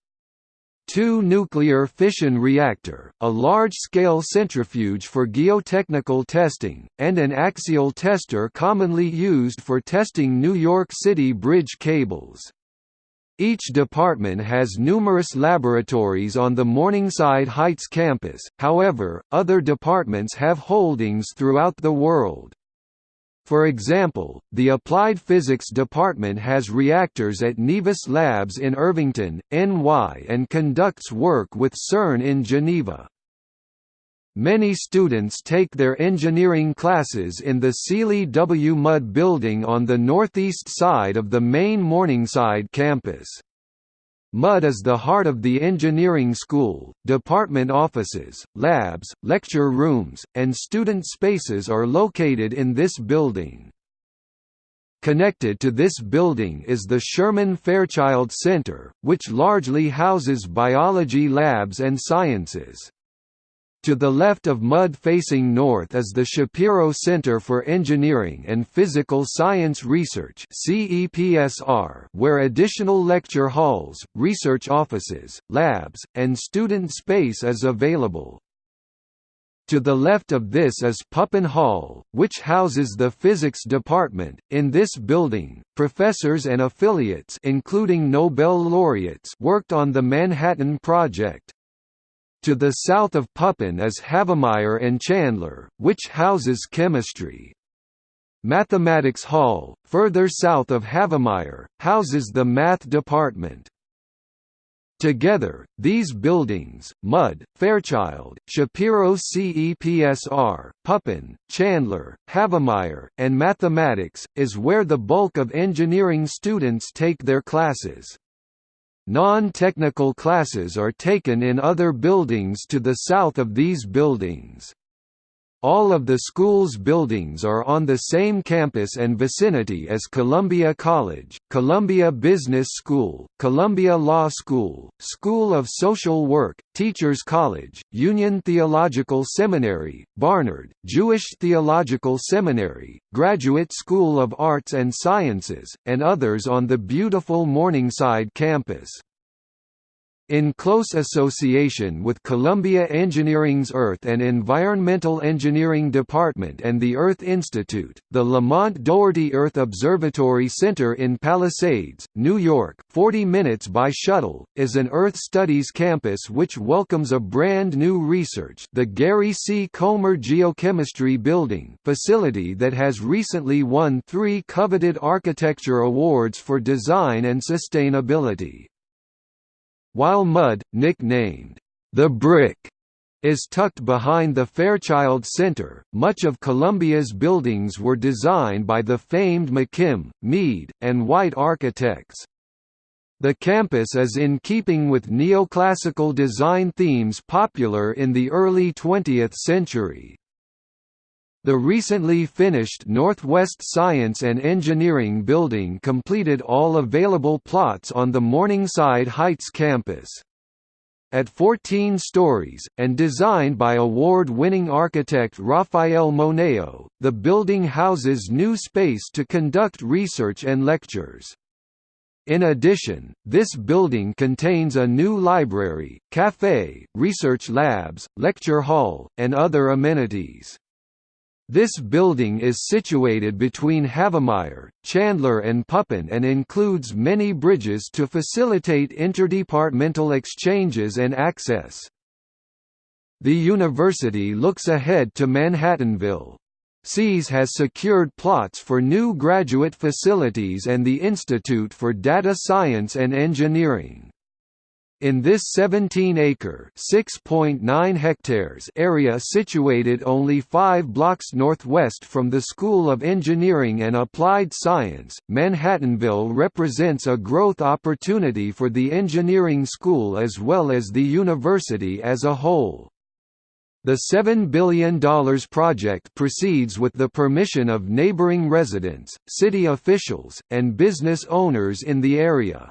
2 nuclear fission reactor, a large-scale centrifuge for geotechnical testing, and an axial tester commonly used for testing New York City bridge cables. Each department has numerous laboratories on the Morningside Heights campus, however, other departments have holdings throughout the world. For example, the Applied Physics Department has reactors at Nevis Labs in Irvington, NY and conducts work with CERN in Geneva. Many students take their engineering classes in the Seeley W. Mudd building on the northeast side of the main Morningside campus. Mudd is the heart of the engineering school. Department offices, labs, lecture rooms, and student spaces are located in this building. Connected to this building is the Sherman Fairchild Center, which largely houses biology labs and sciences. To the left of Mudd facing north is the Shapiro Center for Engineering and Physical Science Research where additional lecture halls, research offices, labs, and student space is available. To the left of this is Pupin Hall, which houses the physics department. In this building, professors and affiliates including Nobel laureates worked on the Manhattan Project. To the south of Pupin is Havemeyer and Chandler, which houses chemistry. Mathematics Hall, further south of Havemeyer, houses the math department. Together, these buildings, Mudd, Fairchild, Shapiro CEPSR, Pupin, Chandler, Havemeyer, and Mathematics, is where the bulk of engineering students take their classes. Non-technical classes are taken in other buildings to the south of these buildings. All of the school's buildings are on the same campus and vicinity as Columbia College, Columbia Business School, Columbia Law School, School of Social Work, Teachers College, Union Theological Seminary, Barnard, Jewish Theological Seminary, Graduate School of Arts and Sciences, and others on the beautiful Morningside campus. In close association with Columbia Engineering's Earth and Environmental Engineering Department and the Earth Institute, the Lamont Doherty Earth Observatory Center in Palisades, New York 40 minutes by shuttle, is an Earth Studies campus which welcomes a brand new research the Gary C. Comer Geochemistry Building facility that has recently won three coveted architecture awards for design and sustainability. While Mudd, nicknamed, "'The Brick' is tucked behind the Fairchild Center, much of Columbia's buildings were designed by the famed McKim, Mead, and White architects. The campus is in keeping with neoclassical design themes popular in the early 20th century. The recently finished Northwest Science and Engineering Building completed all available plots on the Morningside Heights campus. At 14 stories, and designed by award-winning architect Rafael Moneo, the building houses new space to conduct research and lectures. In addition, this building contains a new library, cafe, research labs, lecture hall, and other amenities. This building is situated between Havemeyer, Chandler and Pupin and includes many bridges to facilitate interdepartmental exchanges and access. The university looks ahead to Manhattanville. SEAS has secured plots for new graduate facilities and the Institute for Data Science and Engineering. In this 17-acre (6.9 hectares) area situated only 5 blocks northwest from the School of Engineering and Applied Science, Manhattanville represents a growth opportunity for the engineering school as well as the university as a whole. The $7 billion project proceeds with the permission of neighboring residents, city officials, and business owners in the area.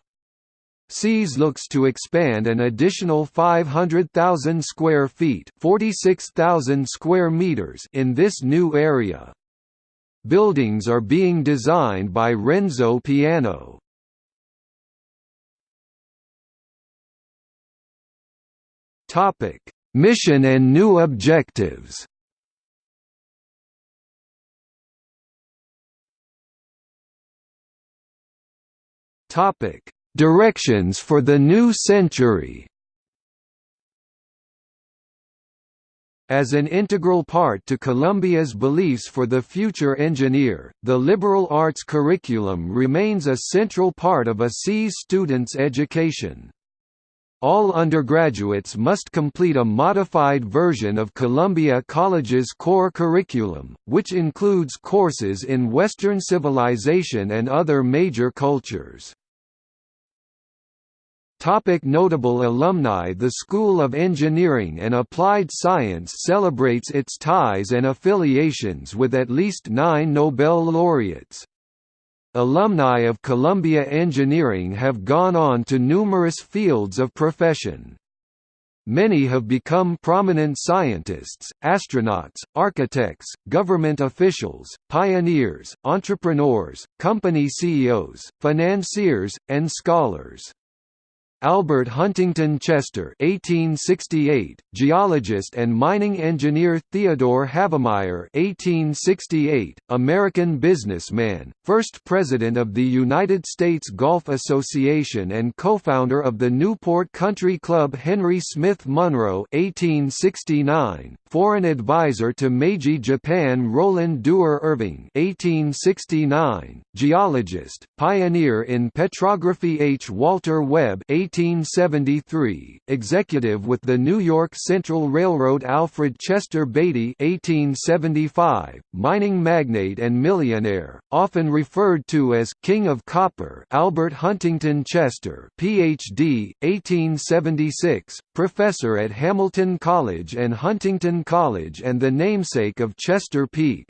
SEAS looks to expand an additional 500,000 square feet 46,000 square meters in this new area. Buildings are being designed by Renzo Piano. Topic: Mission and new objectives Topic: Directions for the new century. As an integral part to Columbia's beliefs for the future engineer, the liberal arts curriculum remains a central part of a SEAS student's education. All undergraduates must complete a modified version of Columbia College's core curriculum, which includes courses in Western civilization and other major cultures. Topic notable alumni The School of Engineering and Applied Science celebrates its ties and affiliations with at least nine Nobel laureates. Alumni of Columbia Engineering have gone on to numerous fields of profession. Many have become prominent scientists, astronauts, architects, government officials, pioneers, entrepreneurs, company CEOs, financiers, and scholars. Albert Huntington Chester (1868), geologist and mining engineer Theodore Havemeyer (1868), American businessman, first president of the United States Golf Association and co-founder of the Newport Country Club Henry Smith Munroe (1869), foreign advisor to Meiji Japan Roland Duer Irving (1869), geologist, pioneer in petrography H. Walter Webb 1873, executive with the New York Central Railroad Alfred Chester Beatty 1875, mining magnate and millionaire, often referred to as King of Copper Albert Huntington Chester PhD, 1876, professor at Hamilton College and Huntington College and the namesake of Chester Peak.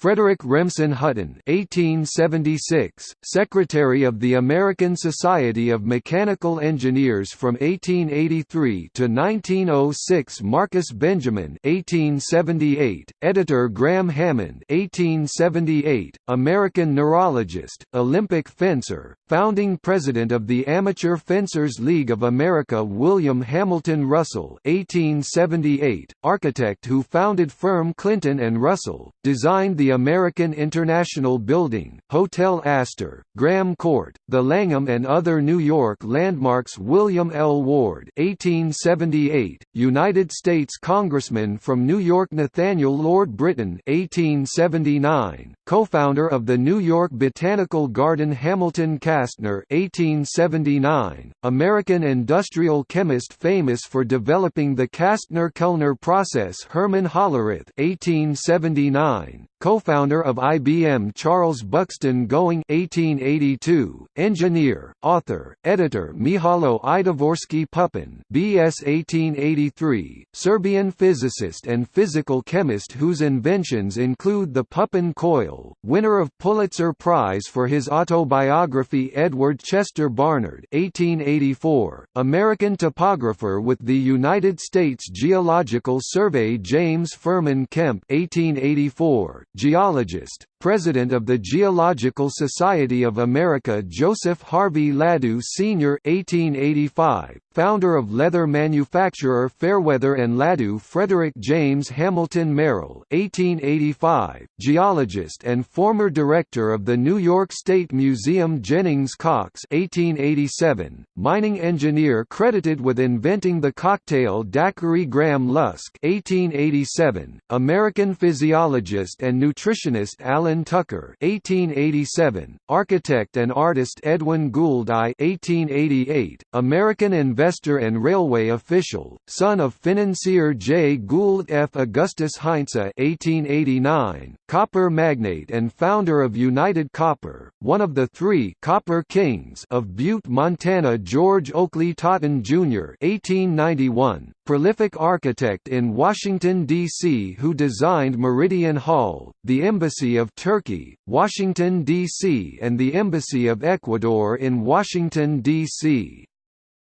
Frederick Remsen Hutton (1876), Secretary of the American Society of Mechanical Engineers from 1883 to 1906, Marcus Benjamin (1878), Editor Graeme Hammond (1878), American neurologist, Olympic fencer, founding president of the Amateur Fencers League of America William Hamilton Russell (1878), architect who founded firm Clinton and Russell, designed the American International Building, Hotel Astor, Graham Court, the Langham and other New York landmarks William L. Ward 1878, United States Congressman from New York Nathaniel Lord Britton 1879, co-founder of the New York Botanical Garden Hamilton Castner 1879, American industrial chemist famous for developing the Castner-Kellner process Herman Hollerith 1879, co-founder of IBM Charles Buxton Going 1882, engineer, author, editor Mihajlo Idvorsky Pupin BS 1883, Serbian physicist and physical chemist whose inventions include the Pupin coil, winner of Pulitzer Prize for his autobiography Edward Chester Barnard 1884, American topographer with the United States Geological Survey James Furman Kemp 1884, geologist, President of the Geological Society of America Joseph Harvey Ladue Sr. 1885, founder of leather manufacturer Fairweather and Ladue Frederick James Hamilton Merrill 1885, geologist and former director of the New York State Museum Jennings Cox 1887, mining engineer credited with inventing the cocktail daiquiri Graham Lusk 1887, American physiologist and nutritionist Alan Tucker (1887), architect and artist Edwin Gould I (1888), American investor and railway official, son of financier J. Gould F. Augustus Heinze (1889), copper magnate and founder of United Copper, one of the three "Copper Kings" of Butte, Montana. George Oakley Totten Jr. (1891), prolific architect in Washington, D.C. who designed Meridian Hall, the Embassy of Turkey, Washington, D.C. and the Embassy of Ecuador in Washington, D.C.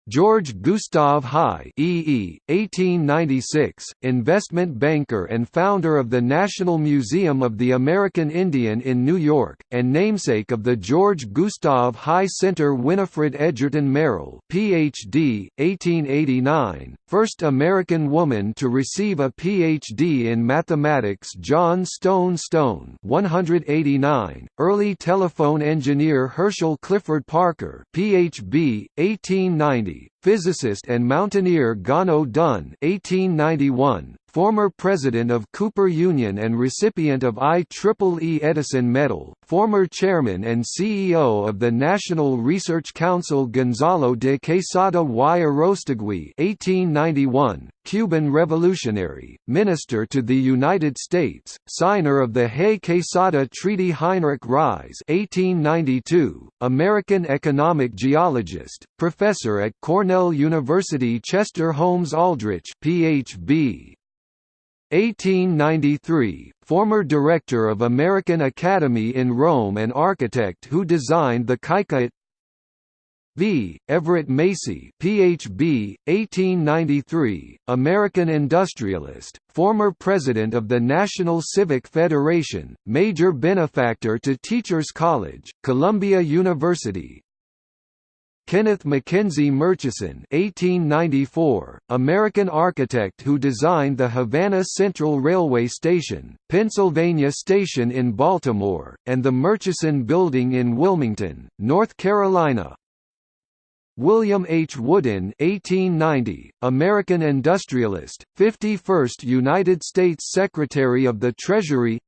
George Gustav Heye EE, 1896, investment banker and founder of the National Museum of the American Indian in New York, and namesake of the George Gustav Heye Center Winifred Edgerton Merrill PhD, 1889, first American woman to receive a Ph.D. in mathematics John Stone Stone 189, early telephone engineer Herschel Clifford Parker Ph.B., 1890, physicist and mountaineer Gano Dunn 1891, former president of Cooper Union and recipient of IEEE Edison Medal, former chairman and CEO of the National Research Council Gonzalo de Quesada y Arostegui 1891, Cuban revolutionary, minister to the United States, signer of the Hay-Quesada Treaty Heinrich Ries 1892, American economic geologist, professor at Cornell University Chester Holmes Aldrich PhD, 1893, former director of American Academy in Rome and architect who designed the Kykuit V. Everett Macy PhD, 1893, American industrialist, former president of the National Civic Federation, major benefactor to Teachers College, Columbia University, Kenneth Mackenzie Murchison (1894), American architect who designed the Havana Central Railway Station, Pennsylvania Station in Baltimore, and the Murchison Building in Wilmington, North Carolina. William H. Woodin (1890), American industrialist, 51st United States Secretary of the Treasury.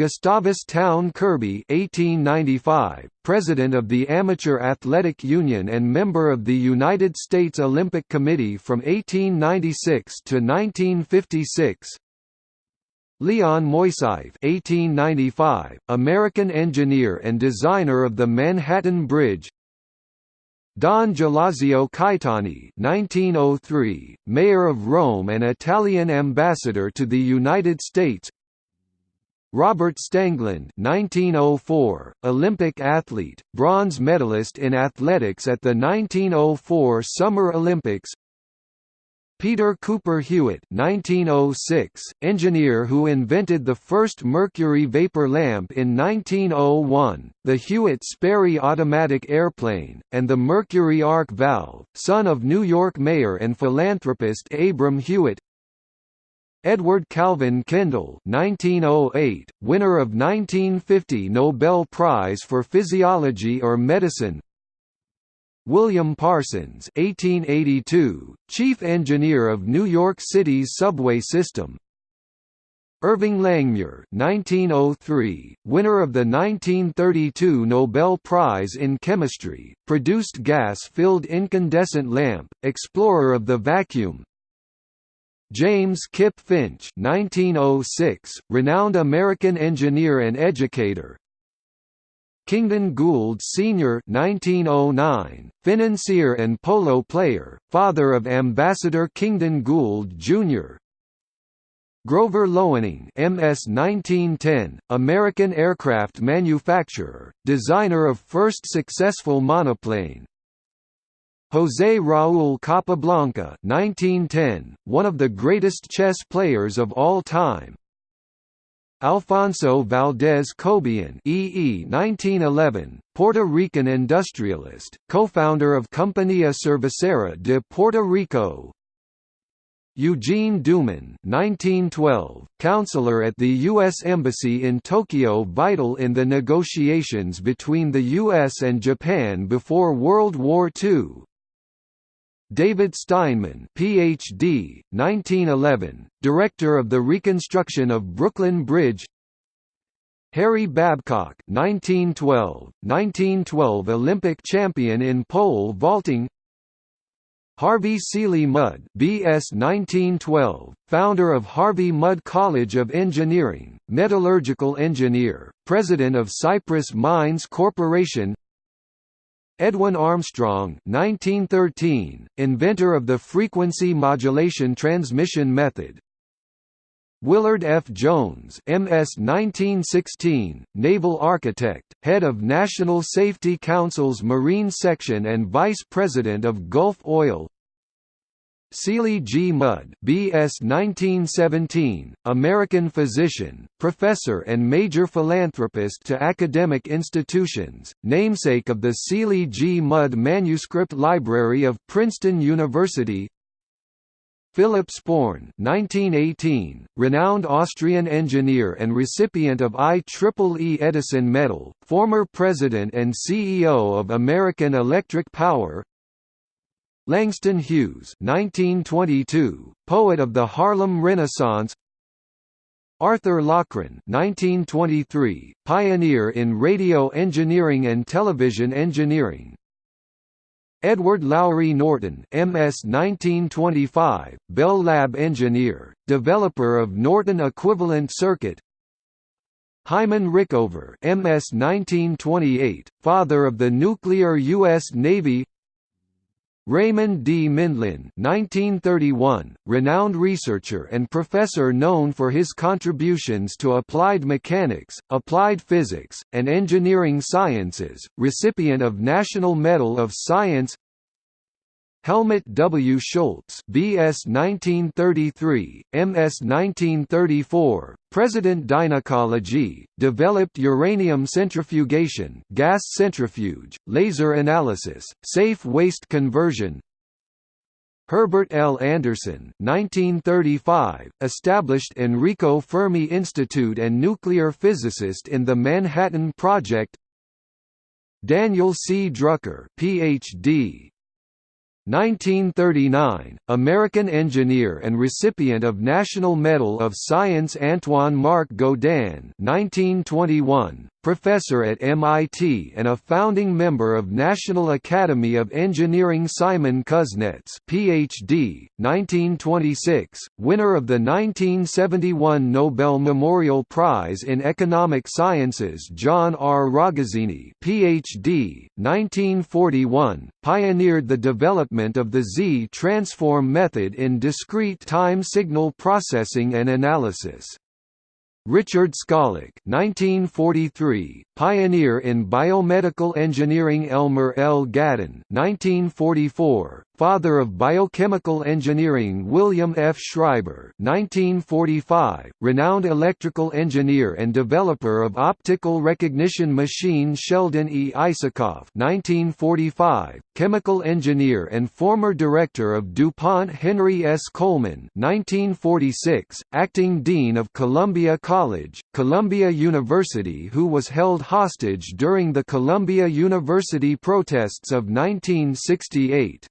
Gustavus Town Kirby (1895), President of the Amateur Athletic Union and member of the United States Olympic Committee from 1896 to 1956. Leon Moisseiff (1895), American engineer and designer of the Manhattan Bridge. Don Gelasio Caetani (1903), Mayor of Rome and Italian ambassador to the United States. Robert Stangeland 1904, Olympic athlete, bronze medalist in athletics at the 1904 Summer Olympics. Peter Cooper Hewitt 1906, engineer who invented the first mercury vapor lamp in 1901, the Hewitt-Sperry automatic airplane, and the mercury arc valve, son of New York mayor and philanthropist Abram Hewitt Edward Calvin Kendall 1908, winner of 1950 Nobel Prize for Physiology or Medicine. William Parsons 1882, chief engineer of New York City's subway system. Irving Langmuir 1903, winner of the 1932 Nobel Prize in Chemistry, produced gas-filled incandescent lamp, explorer of the vacuum, James Kip Finch 1906, renowned American engineer and educator Kingdon Gould Sr. 1909, financier and polo player, father of Ambassador Kingdon Gould Jr. Grover Loening MS 1910, American aircraft manufacturer, designer of first successful monoplane, José Raúl Capablanca 1910, one of the greatest chess players of all time. Alfonso Valdés Cobián EE 1911, Puerto Rican industrialist, co-founder of Compañía Cervecera de Puerto Rico Eugene Dooman 1912, counselor at the U.S. Embassy in Tokyo vital in the negotiations between the U.S. and Japan before World War II David Steinman PhD, 1911, director of the reconstruction of Brooklyn Bridge. Harry Babcock 1912, 1912 Olympic champion in pole vaulting. Harvey Seeley Mudd BS 1912, founder of Harvey Mudd College of Engineering, metallurgical engineer, president of Cyprus Mines Corporation Edwin Armstrong 1913, inventor of the frequency modulation transmission method Willard F. Jones MS 1916, naval architect, head of National Safety Council's Marine Section and vice president of Gulf Oil Seeley G. Mudd BS 1917, American physician, professor and major philanthropist to academic institutions, namesake of the Seeley G. Mudd Manuscript Library of Princeton University Philip Sporn 1918, renowned Austrian engineer and recipient of IEEE Edison Medal, former president and CEO of American Electric Power Langston Hughes 1922, poet of the Harlem Renaissance. Arthur Loughren 1923, pioneer in radio engineering and television engineering. Edward Lowry Norton MS 1925, Bell Lab engineer, developer of Norton equivalent circuit. Hyman Rickover MS 1928, father of the nuclear U.S. Navy Raymond D. Mindlin 1931, renowned researcher and professor known for his contributions to applied mechanics, applied physics, and engineering sciences, recipient of National Medal of Science Helmut W. Schultz BS 1933, MS 1934, President Dynecology, developed uranium centrifugation gas centrifuge, laser analysis, safe waste conversion Herbert L. Anderson 1935, established Enrico Fermi Institute and nuclear physicist in the Manhattan Project Daniel C. Drucker Ph.D. 1939, American engineer and recipient of National Medal of Science Antoine Marc Gaudin 1921, professor at MIT and a founding member of National Academy of Engineering Simon Kuznets PhD, 1926, winner of the 1971 Nobel Memorial Prize in Economic Sciences John R. Ragazzini PhD, 1941, pioneered the development of the Z-transform method in discrete time signal processing and analysis. Richard 1943, pioneer in biomedical engineering Elmer L. Gaden 1944, father of biochemical engineering William F. Schreiber 1945, renowned electrical engineer and developer of optical recognition machine Sheldon E. Isakoff 1945, chemical engineer and former director of DuPont Henry S. Coleman 1946, acting dean of Columbia College, Columbia University who was held hostage during the Columbia University protests of 1968.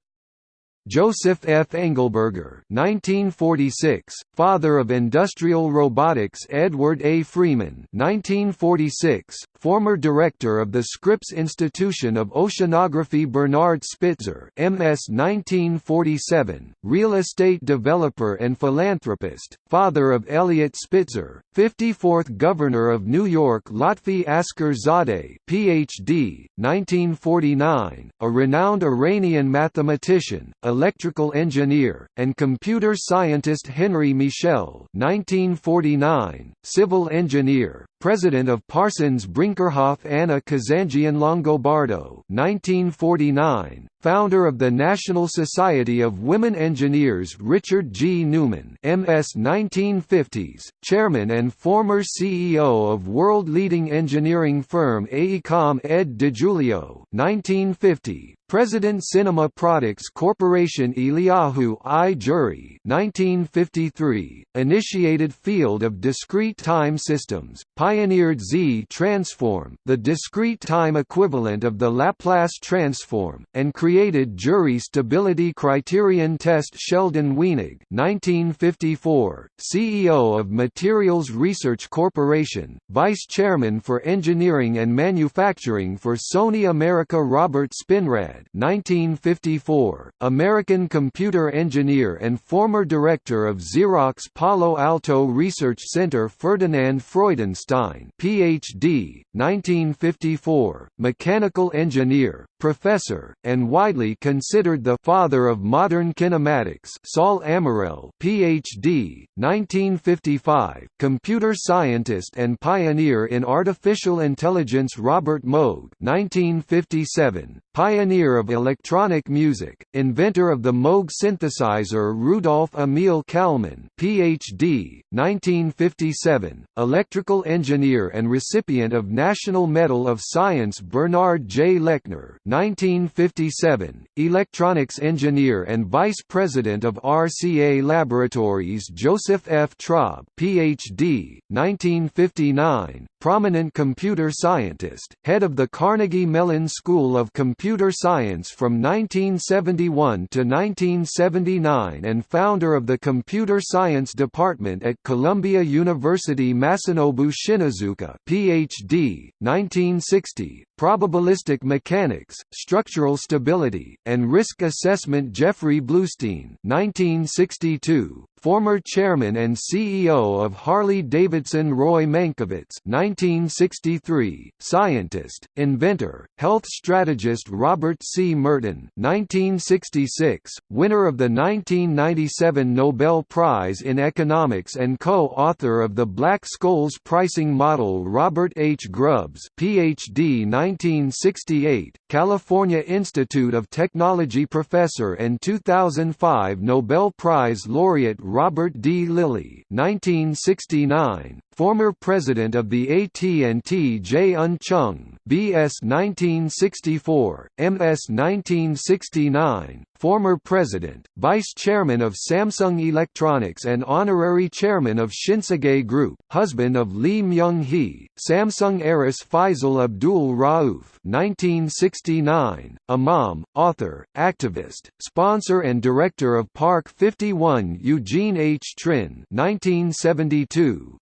Joseph F. Engelberger 1946, father of industrial robotics Edward A. Frieman 1946, former director of the Scripps Institution of Oceanography Bernard Spitzer MS 1947, real estate developer and philanthropist, father of Eliot Spitzer, 54th Governor of New York Lotfi Asker Zadeh PhD, 1949, a renowned Iranian mathematician, electrical engineer, and computer scientist Henry Michel 1949, civil engineer, President of Parsons Brinckerhoff Anna Kazanjian Longobardo 1949, founder of the National Society of Women Engineers Richard G. Newman MS 1950s, chairman and former CEO of world-leading engineering firm AECOM Ed DiGiulio 1950, President Cinema Products Corporation Eliyahu I. Jury 1953, initiated field of discrete time systems, pioneered Z-transform the discrete time equivalent of the Laplace transform, and created jury stability criterion test Sheldon Weinig 1954, CEO of Materials Research Corporation, Vice Chairman for Engineering and Manufacturing for Sony America Robert Spinrad 1954, American computer engineer and former director of Xerox Palo Alto Research Center Ferdinand Freudenstein PhD, 1954, mechanical engineer, professor, and widely considered the father of modern kinematics Saul Amarel PhD, 1955, computer scientist and pioneer in artificial intelligence Robert Moog 1957, pioneer of electronic music, inventor of the Moog synthesizer Rudolf Emil Kalman PhD, 1957, electrical engineer and recipient of National Medal of Science Bernard J. Lechner 1957, electronics engineer and vice president of RCA Laboratories Joseph F. Traub PhD, 1959, prominent computer scientist, head of the Carnegie Mellon School of Computer Computer science from 1971 to 1979 and founder of the Computer Science Department at Columbia University Masanobu Shinozuka PhD, 1960, probabilistic mechanics, structural stability, and risk assessment Jeffrey Bleustein 1962, former chairman and CEO of Harley-Davidson Roy Mankovitz 1963, scientist, inventor, health strategist Robert C. Merton 1966, winner of the 1997 Nobel Prize in Economics and co-author of the Black-Scholes pricing model Robert H. Grubbs PhD 1968, California Institute of Technology professor and 2005 Nobel Prize laureate Robert D. Lilley 1969, former president of the AT&T Jae-eun Chung BS 1964, MS 1969, former president, vice chairman of Samsung Electronics and honorary chairman of Shinsegae Group, husband of Lee Myung-hee, Samsung heiress Faisal Abdul Rauf 1969, imam, author, activist, sponsor and director of Park 51 Eugene H. Trinh 1972,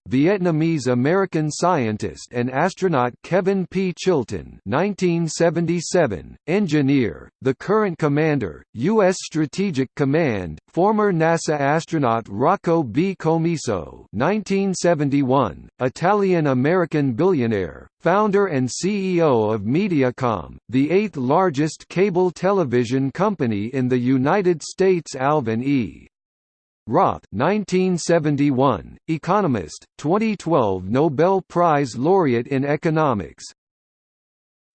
Vietnamese-American scientist and astronaut Kevin P. Chilton 1977, engineer, the current commander, U.S. Strategic Command, former NASA astronaut Rocco B. Commisso 1971, Italian-American billionaire, founder and CEO of Mediacom, the eighth largest cable television company in the United States Alvin E. Roth 1971, economist, 2012 Nobel Prize laureate in economics,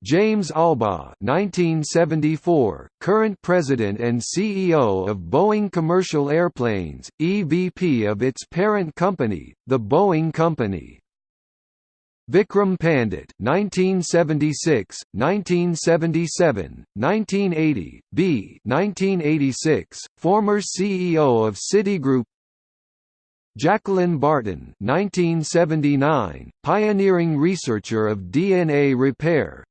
James Albaugh 1974, current president and CEO of Boeing Commercial Airplanes, EVP of its parent company, the Boeing Company. Vikram Pandit 1976, 1977, 1980, B 1986, former CEO of Citigroup. Jacqueline Barton 1979, pioneering researcher of DNA repair.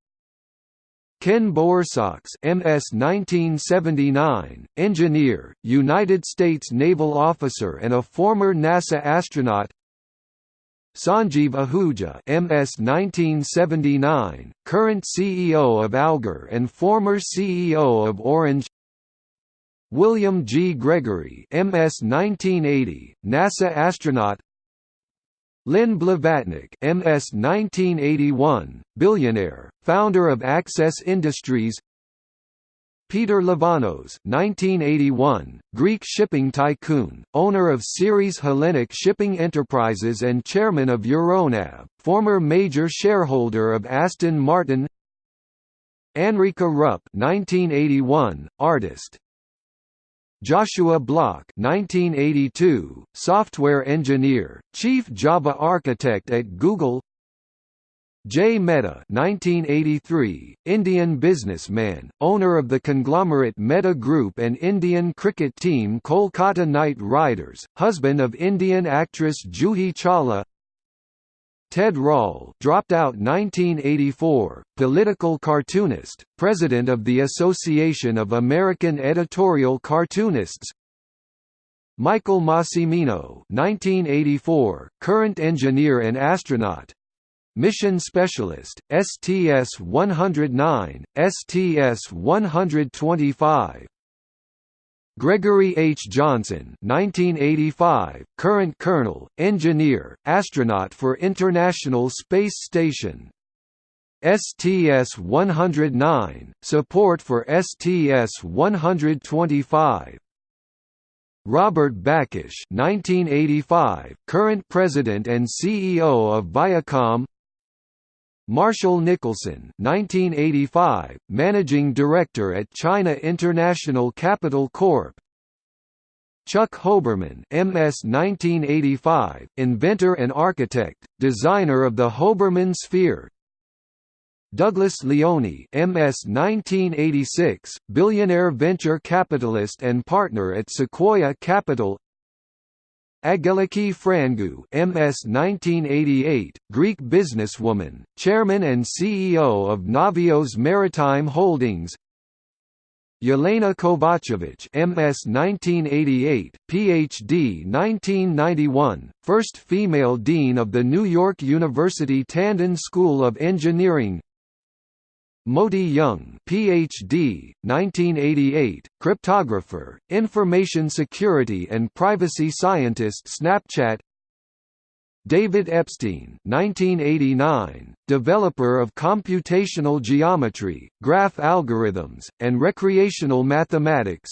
Ken Bowersox MS 1979, engineer, United States naval officer and a former NASA astronaut Sanjeev Ahuja MS 1979, current CEO of Alger and former CEO of Orange. William G. Gregory MS 1980, NASA astronaut. Len Blavatnik MS 1981, billionaire, founder of Access Industries Peter Livanos 1981, Greek shipping tycoon, owner of Ceres Hellenic Shipping Enterprises and chairman of Euronav, former major shareholder of Aston Martin Anrika Rupp 1981, artist. Joshua Bloch 1982, software engineer, chief Java architect at Google Jay Mehta 1983, Indian businessman, owner of the conglomerate Mehta Group and Indian cricket team Kolkata Knight Riders, husband of Indian actress Juhi Chawla. Ted Rall dropped out 1984, political cartoonist, president of the Association of American Editorial Cartoonists. Michael Massimino 1984, current engineer and astronaut Mission Specialist, STS-109, STS-125 Gregory H. Johnson 1985, current colonel, engineer, astronaut for International Space Station. STS-109, support for STS-125 Robert Bakish 1985, current president and CEO of Viacom Marshall Nicholson 1985, Managing Director at China International Capital Corp. Chuck Hoberman MS 1985, inventor and architect, designer of the Hoberman Sphere Douglas Leone MS 1986, billionaire venture capitalist and partner at Sequoia Capital Angeliki Frangou MS 1988, Greek businesswoman, chairman and CEO of Navios Maritime Holdings. Jelena Kovacevic MS 1988, PhD 1991, first female dean of the New York University Tandon School of Engineering Moti Yung, Ph.D., 1988, cryptographer, information security and privacy scientist Snapchat. David Eppstein, 1989, developer of computational geometry, graph algorithms, and recreational mathematics.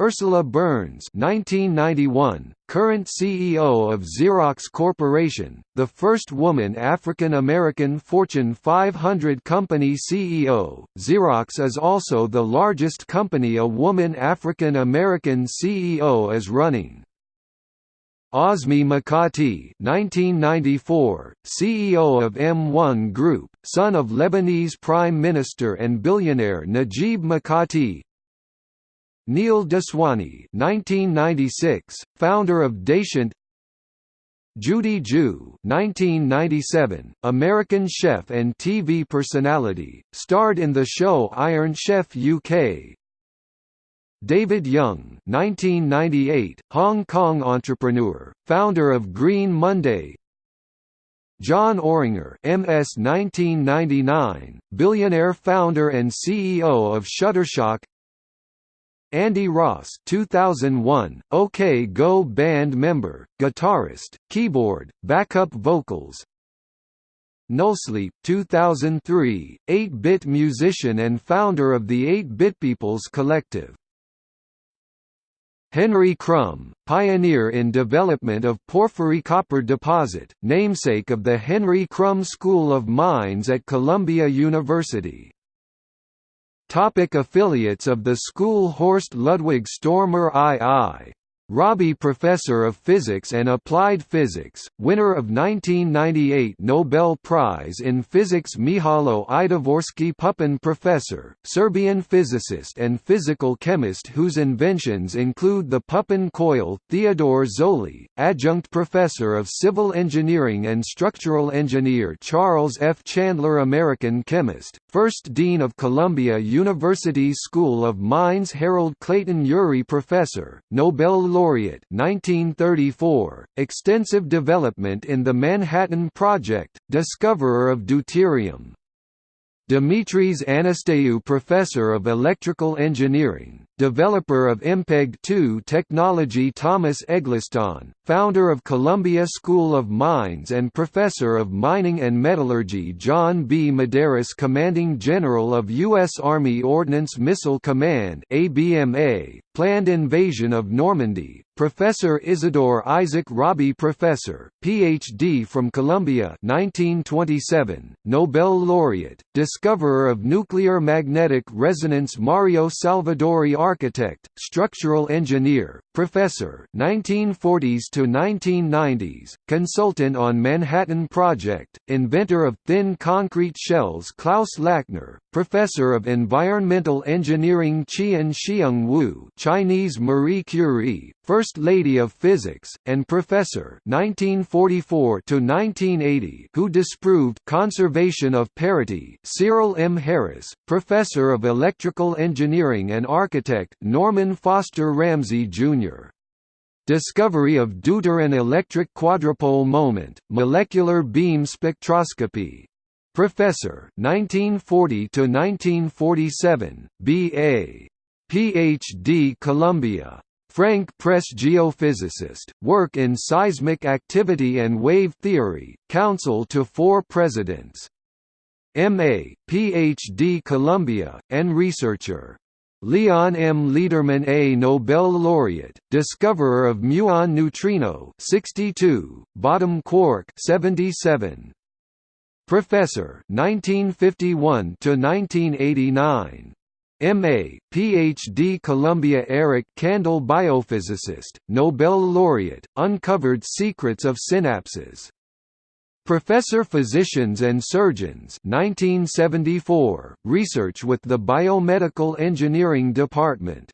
Ursula Burns 1991, current CEO of Xerox Corporation, the first woman African-American Fortune 500 company CEO. Xerox is also the largest company a woman African-American CEO is running. Azmi Mikati 1994, CEO of M1 Group, son of Lebanese Prime Minister and billionaire Najib Mikati, Neil Daswani 1996, founder of Dasient Judy Joo 1997, American chef and TV personality, starred in the show Iron Chef UK David Yeung 1998, Hong Kong entrepreneur, founder of Green Monday. Jon Oringer MS 1999, billionaire founder and CEO of Shutterstock Andy Ross 2001, OK Go band member, guitarist, keyboard, backup vocals. Nullsleep 2003, 8-bit musician and founder of the 8-Bit Peoples Collective. Henry Krumb, pioneer in development of porphyry copper deposit, namesake of the Henry Krumb School of Mines at Columbia University Topic affiliates of the school Horst Ludwig Stormer II Rabi Professor of Physics and Applied Physics, winner of 1998 Nobel Prize in Physics Mihalo Idvorsky Pupin Professor, Serbian physicist and physical chemist whose inventions include the Pupin coil Theodore Zoli, Adjunct Professor of Civil Engineering and Structural Engineer Charles F. Chandler American chemist, First Dean of Columbia University School of Mines Harold Clayton Urey Professor, Nobel Laureate 1934, extensive development in the Manhattan Project, discoverer of deuterium. Dimitris Anastassiou Professor of Electrical Engineering, developer of MPEG-2 technology Thomas Egleston, founder of Columbia School of Mines and Professor of Mining and Metallurgy John B. Medaris Commanding General of U.S. Army Ordnance Missile Command ABMA, planned invasion of Normandy, Professor Isidore Isaac Rabi Professor, Ph.D. from Columbia 1927, Nobel laureate, discoverer of nuclear magnetic resonance Mario Salvadori Architect, structural engineer, professor 1940s to 1990s, consultant on Manhattan Project, inventor of thin concrete shells Klaus Lackner, professor of environmental engineering Chien-Shiung Wu Chinese Marie Curie, First Lady of Physics, and Professor 1944 who disproved conservation of parity Cyril M. Harris, Professor of Electrical Engineering and Architect Norman Foster Ramsey, Jr. Discovery of deuteron electric quadrupole moment, molecular beam spectroscopy. Professor 1940 to 1947, B.A. Ph.D. Columbia Frank Press geophysicist, work in seismic activity and wave theory, counsel to four presidents. M.A., Ph.D. Columbia, and researcher. Leon M. Lederman A Nobel laureate, discoverer of muon neutrino 62, bottom quark 77. Professor 1951 to 1989. M.A., Ph.D. Columbia Eric Kandel biophysicist, Nobel laureate, uncovered secrets of synapses. Professor Physicians and Surgeons 1974, research with the Biomedical Engineering Department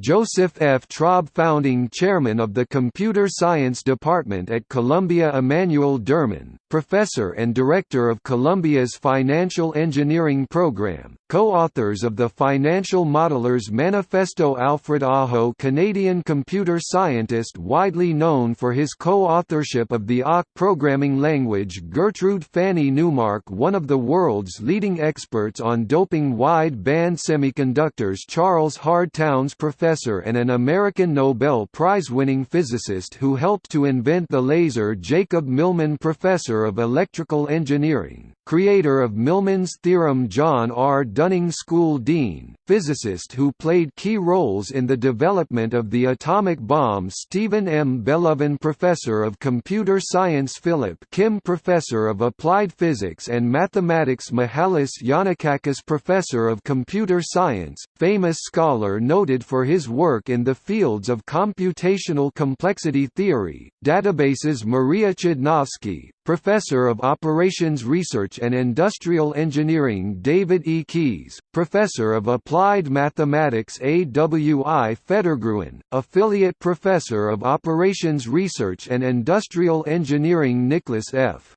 Joseph F. Traub founding chairman of the Computer Science Department at Columbia Emanuel Derman, professor and director of Columbia's Financial Engineering Program, co-authors of the Financial Modelers Manifesto Alfred Aho Canadian computer scientist widely known for his co-authorship of the AWK programming language Gertrude Fanny Neumark one of the world's leading experts on doping wide-band semiconductors Charles Hard Townes professor professor and an American Nobel Prize-winning physicist who helped to invent the laser Jacob Millman Professor of Electrical Engineering, creator of Millman's theorem John R. Dunning School Dean, physicist who played key roles in the development of the atomic bomb Steven M. Bellovin Professor of Computer Science Philip Kim Professor of Applied Physics and Mathematics Mihalis Yannakakis Professor of Computer Science, famous scholar noted for his his work in the fields of computational complexity theory, databases Maria Chudnovsky, Professor of Operations Research and Industrial Engineering David E. Keyes, Professor of Applied Mathematics A. W. I. Federgruen, Affiliate Professor of Operations Research and Industrial Engineering Nicholas F.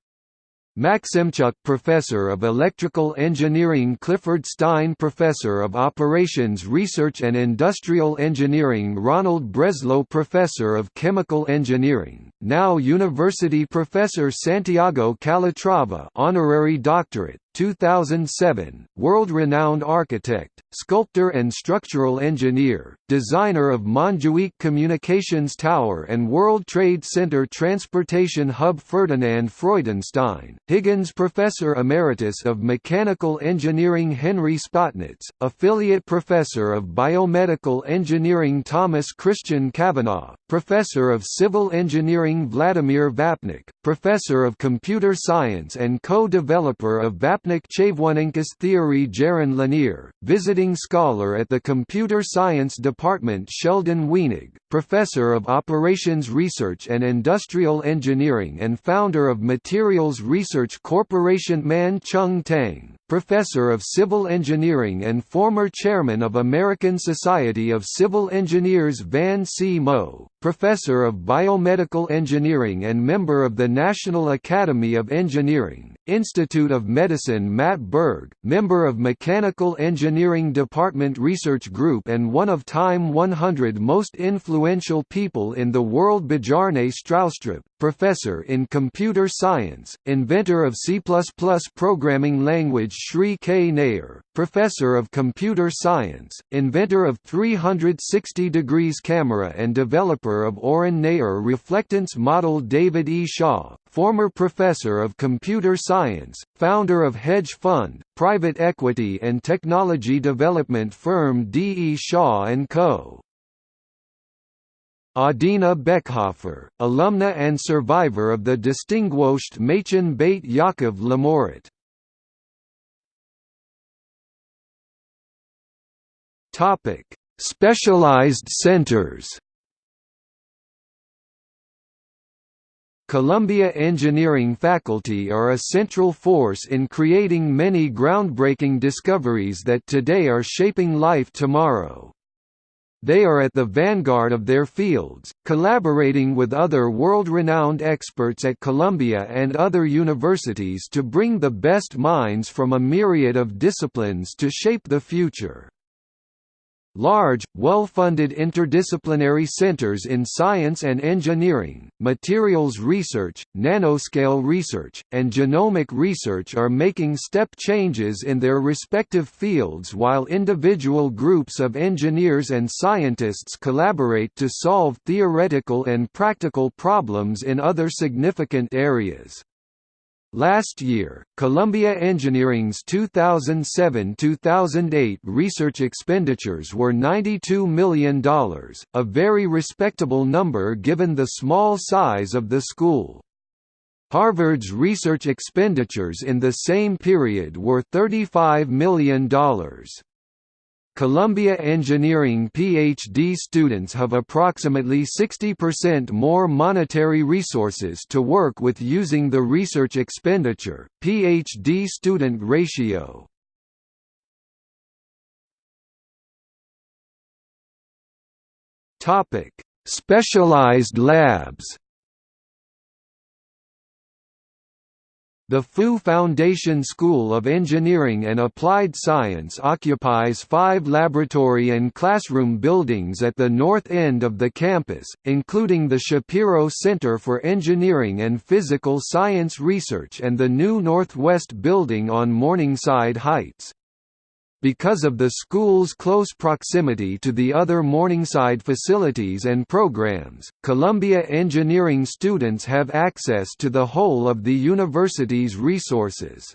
Maxemchuk Professor of Electrical Engineering Clifford Stein Professor of Operations Research and Industrial Engineering Ronald Breslow Professor of Chemical Engineering, now University Professor Santiago Calatrava Honorary Doctorate, 2007, world-renowned architect, sculptor and structural engineer, designer of Montjuic Communications Tower and World Trade Center Transportation Hub Ferdinand Freudenstein, Higgins Professor Emeritus of Mechanical Engineering Henry Spotnitz, Affiliate Professor of Biomedical Engineering Thomas Christian Kavanagh, Professor of Civil Engineering Vladimir Vapnik, Professor of Computer Science and co-developer of Vapnik Vapnik Chervonenkis theory Jaron Lanier, visiting scholar at the Computer Science Department Sheldon Weinig, Professor of Operations Research and Industrial Engineering and founder of Materials Research Corporation Man Chung Tang, Professor of Civil Engineering and former Chairman of American Society of Civil Engineers Van C. Mow, Professor of Biomedical Engineering and member of the National Academy of Engineering, Institute of Medicine Matt Berg, member of Mechanical Engineering Department Research Group and one of Time 100 most influential people in the world Bjarne Stroustrup, Professor in Computer Science, inventor of C++ programming language Shree K. Nayar, Professor of Computer Science, inventor of 360 degrees camera and developer of Oren Nayar reflectance model David E. Shaw, former Professor of Computer Science, founder of hedge fund, private equity and technology development firm D. E. Shaw & Co. Adina Beckhofer, alumna and survivor of the distinguished Machen Beit Yaakov Lamorit. Topic: Specialized centers. Columbia engineering faculty are a central force in creating many groundbreaking discoveries that today are shaping life tomorrow. They are at the vanguard of their fields, collaborating with other world-renowned experts at Columbia and other universities to bring the best minds from a myriad of disciplines to shape the future. Large, well-funded interdisciplinary centers in science and engineering, materials research, nanoscale research, and genomic research are making step changes in their respective fields while individual groups of engineers and scientists collaborate to solve theoretical and practical problems in other significant areas. Last year, Columbia Engineering's 2007–2008 research expenditures were $92 million, a very respectable number given the small size of the school. Harvard's research expenditures in the same period were $35 million. Columbia Engineering PhD students have approximately 60% more monetary resources to work with using the research expenditure, PhD student ratio. Topic: Specialized labs The Fu Foundation School of Engineering and Applied Science occupies five laboratory and classroom buildings at the north end of the campus, including the Shapiro Center for Engineering and Physical Science Research and the new Northwest Building on Morningside Heights. Because of the school's close proximity to the other Morningside facilities and programs, Columbia engineering students have access to the whole of the university's resources.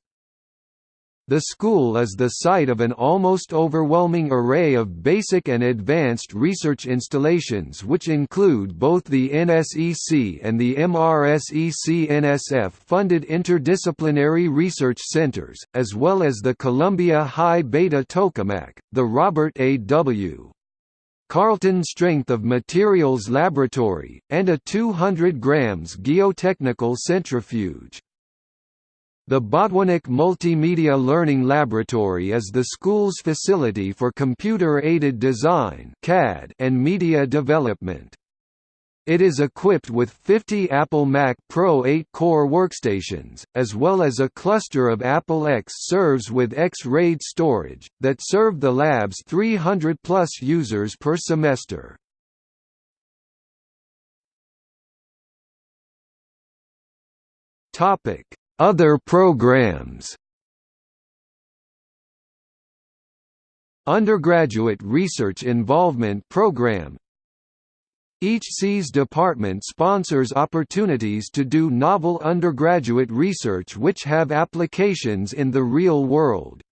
The school is the site of an almost overwhelming array of basic and advanced research installations which include both the NSEC and the MRSEC-NSF-funded interdisciplinary research centers, as well as the Columbia High Beta Tokamak, the Robert A. W. Carleton Strength of Materials Laboratory, and a 200 grams geotechnical centrifuge. The Botwinick Multimedia Learning Laboratory is the school's facility for computer-aided design and media development. It is equipped with 50 Apple Mac Pro 8-core workstations, as well as a cluster of Apple X serves with X-RAID storage, that serve the lab's 300-plus users per semester. Topic other programs Undergraduate Research Involvement Program Each SEAS department sponsors opportunities to do novel undergraduate research which have applications in the real world.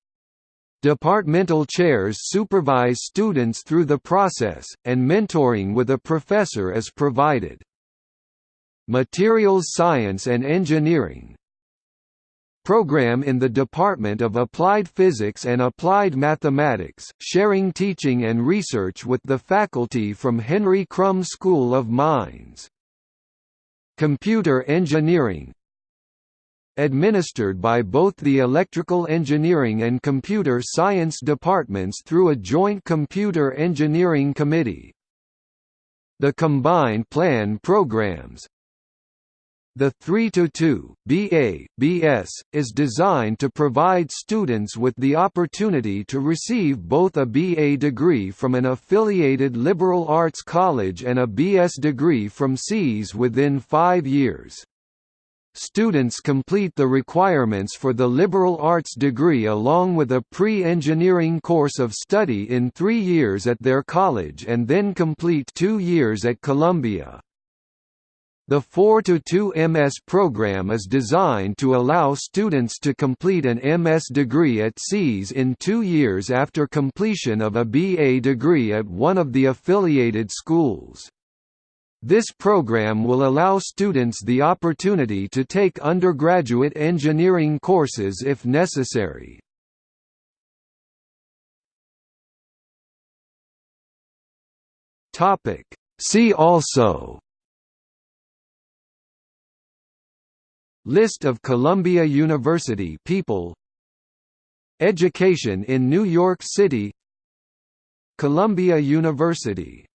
Departmental chairs supervise students through the process, and mentoring with a professor is provided. Materials Science and Engineering program in the Department of Applied Physics and Applied Mathematics, sharing teaching and research with the faculty from Henry Krumb School of Mines. Computer Engineering Administered by both the Electrical Engineering and Computer Science departments through a joint Computer Engineering Committee. The Combined Plan programs, the 3-2 BA, BS, is designed to provide students with the opportunity to receive both a BA degree from an affiliated liberal arts college and a BS degree from SEAS within five years. Students complete the requirements for the liberal arts degree along with a pre-engineering course of study in three years at their college and then complete two years at Columbia. The 4-2 MS program is designed to allow students to complete an MS degree at SEAS in two years after completion of a BA degree at one of the affiliated schools. This program will allow students the opportunity to take undergraduate engineering courses if necessary. See also List of Columbia University people. Education in New York City. Columbia University.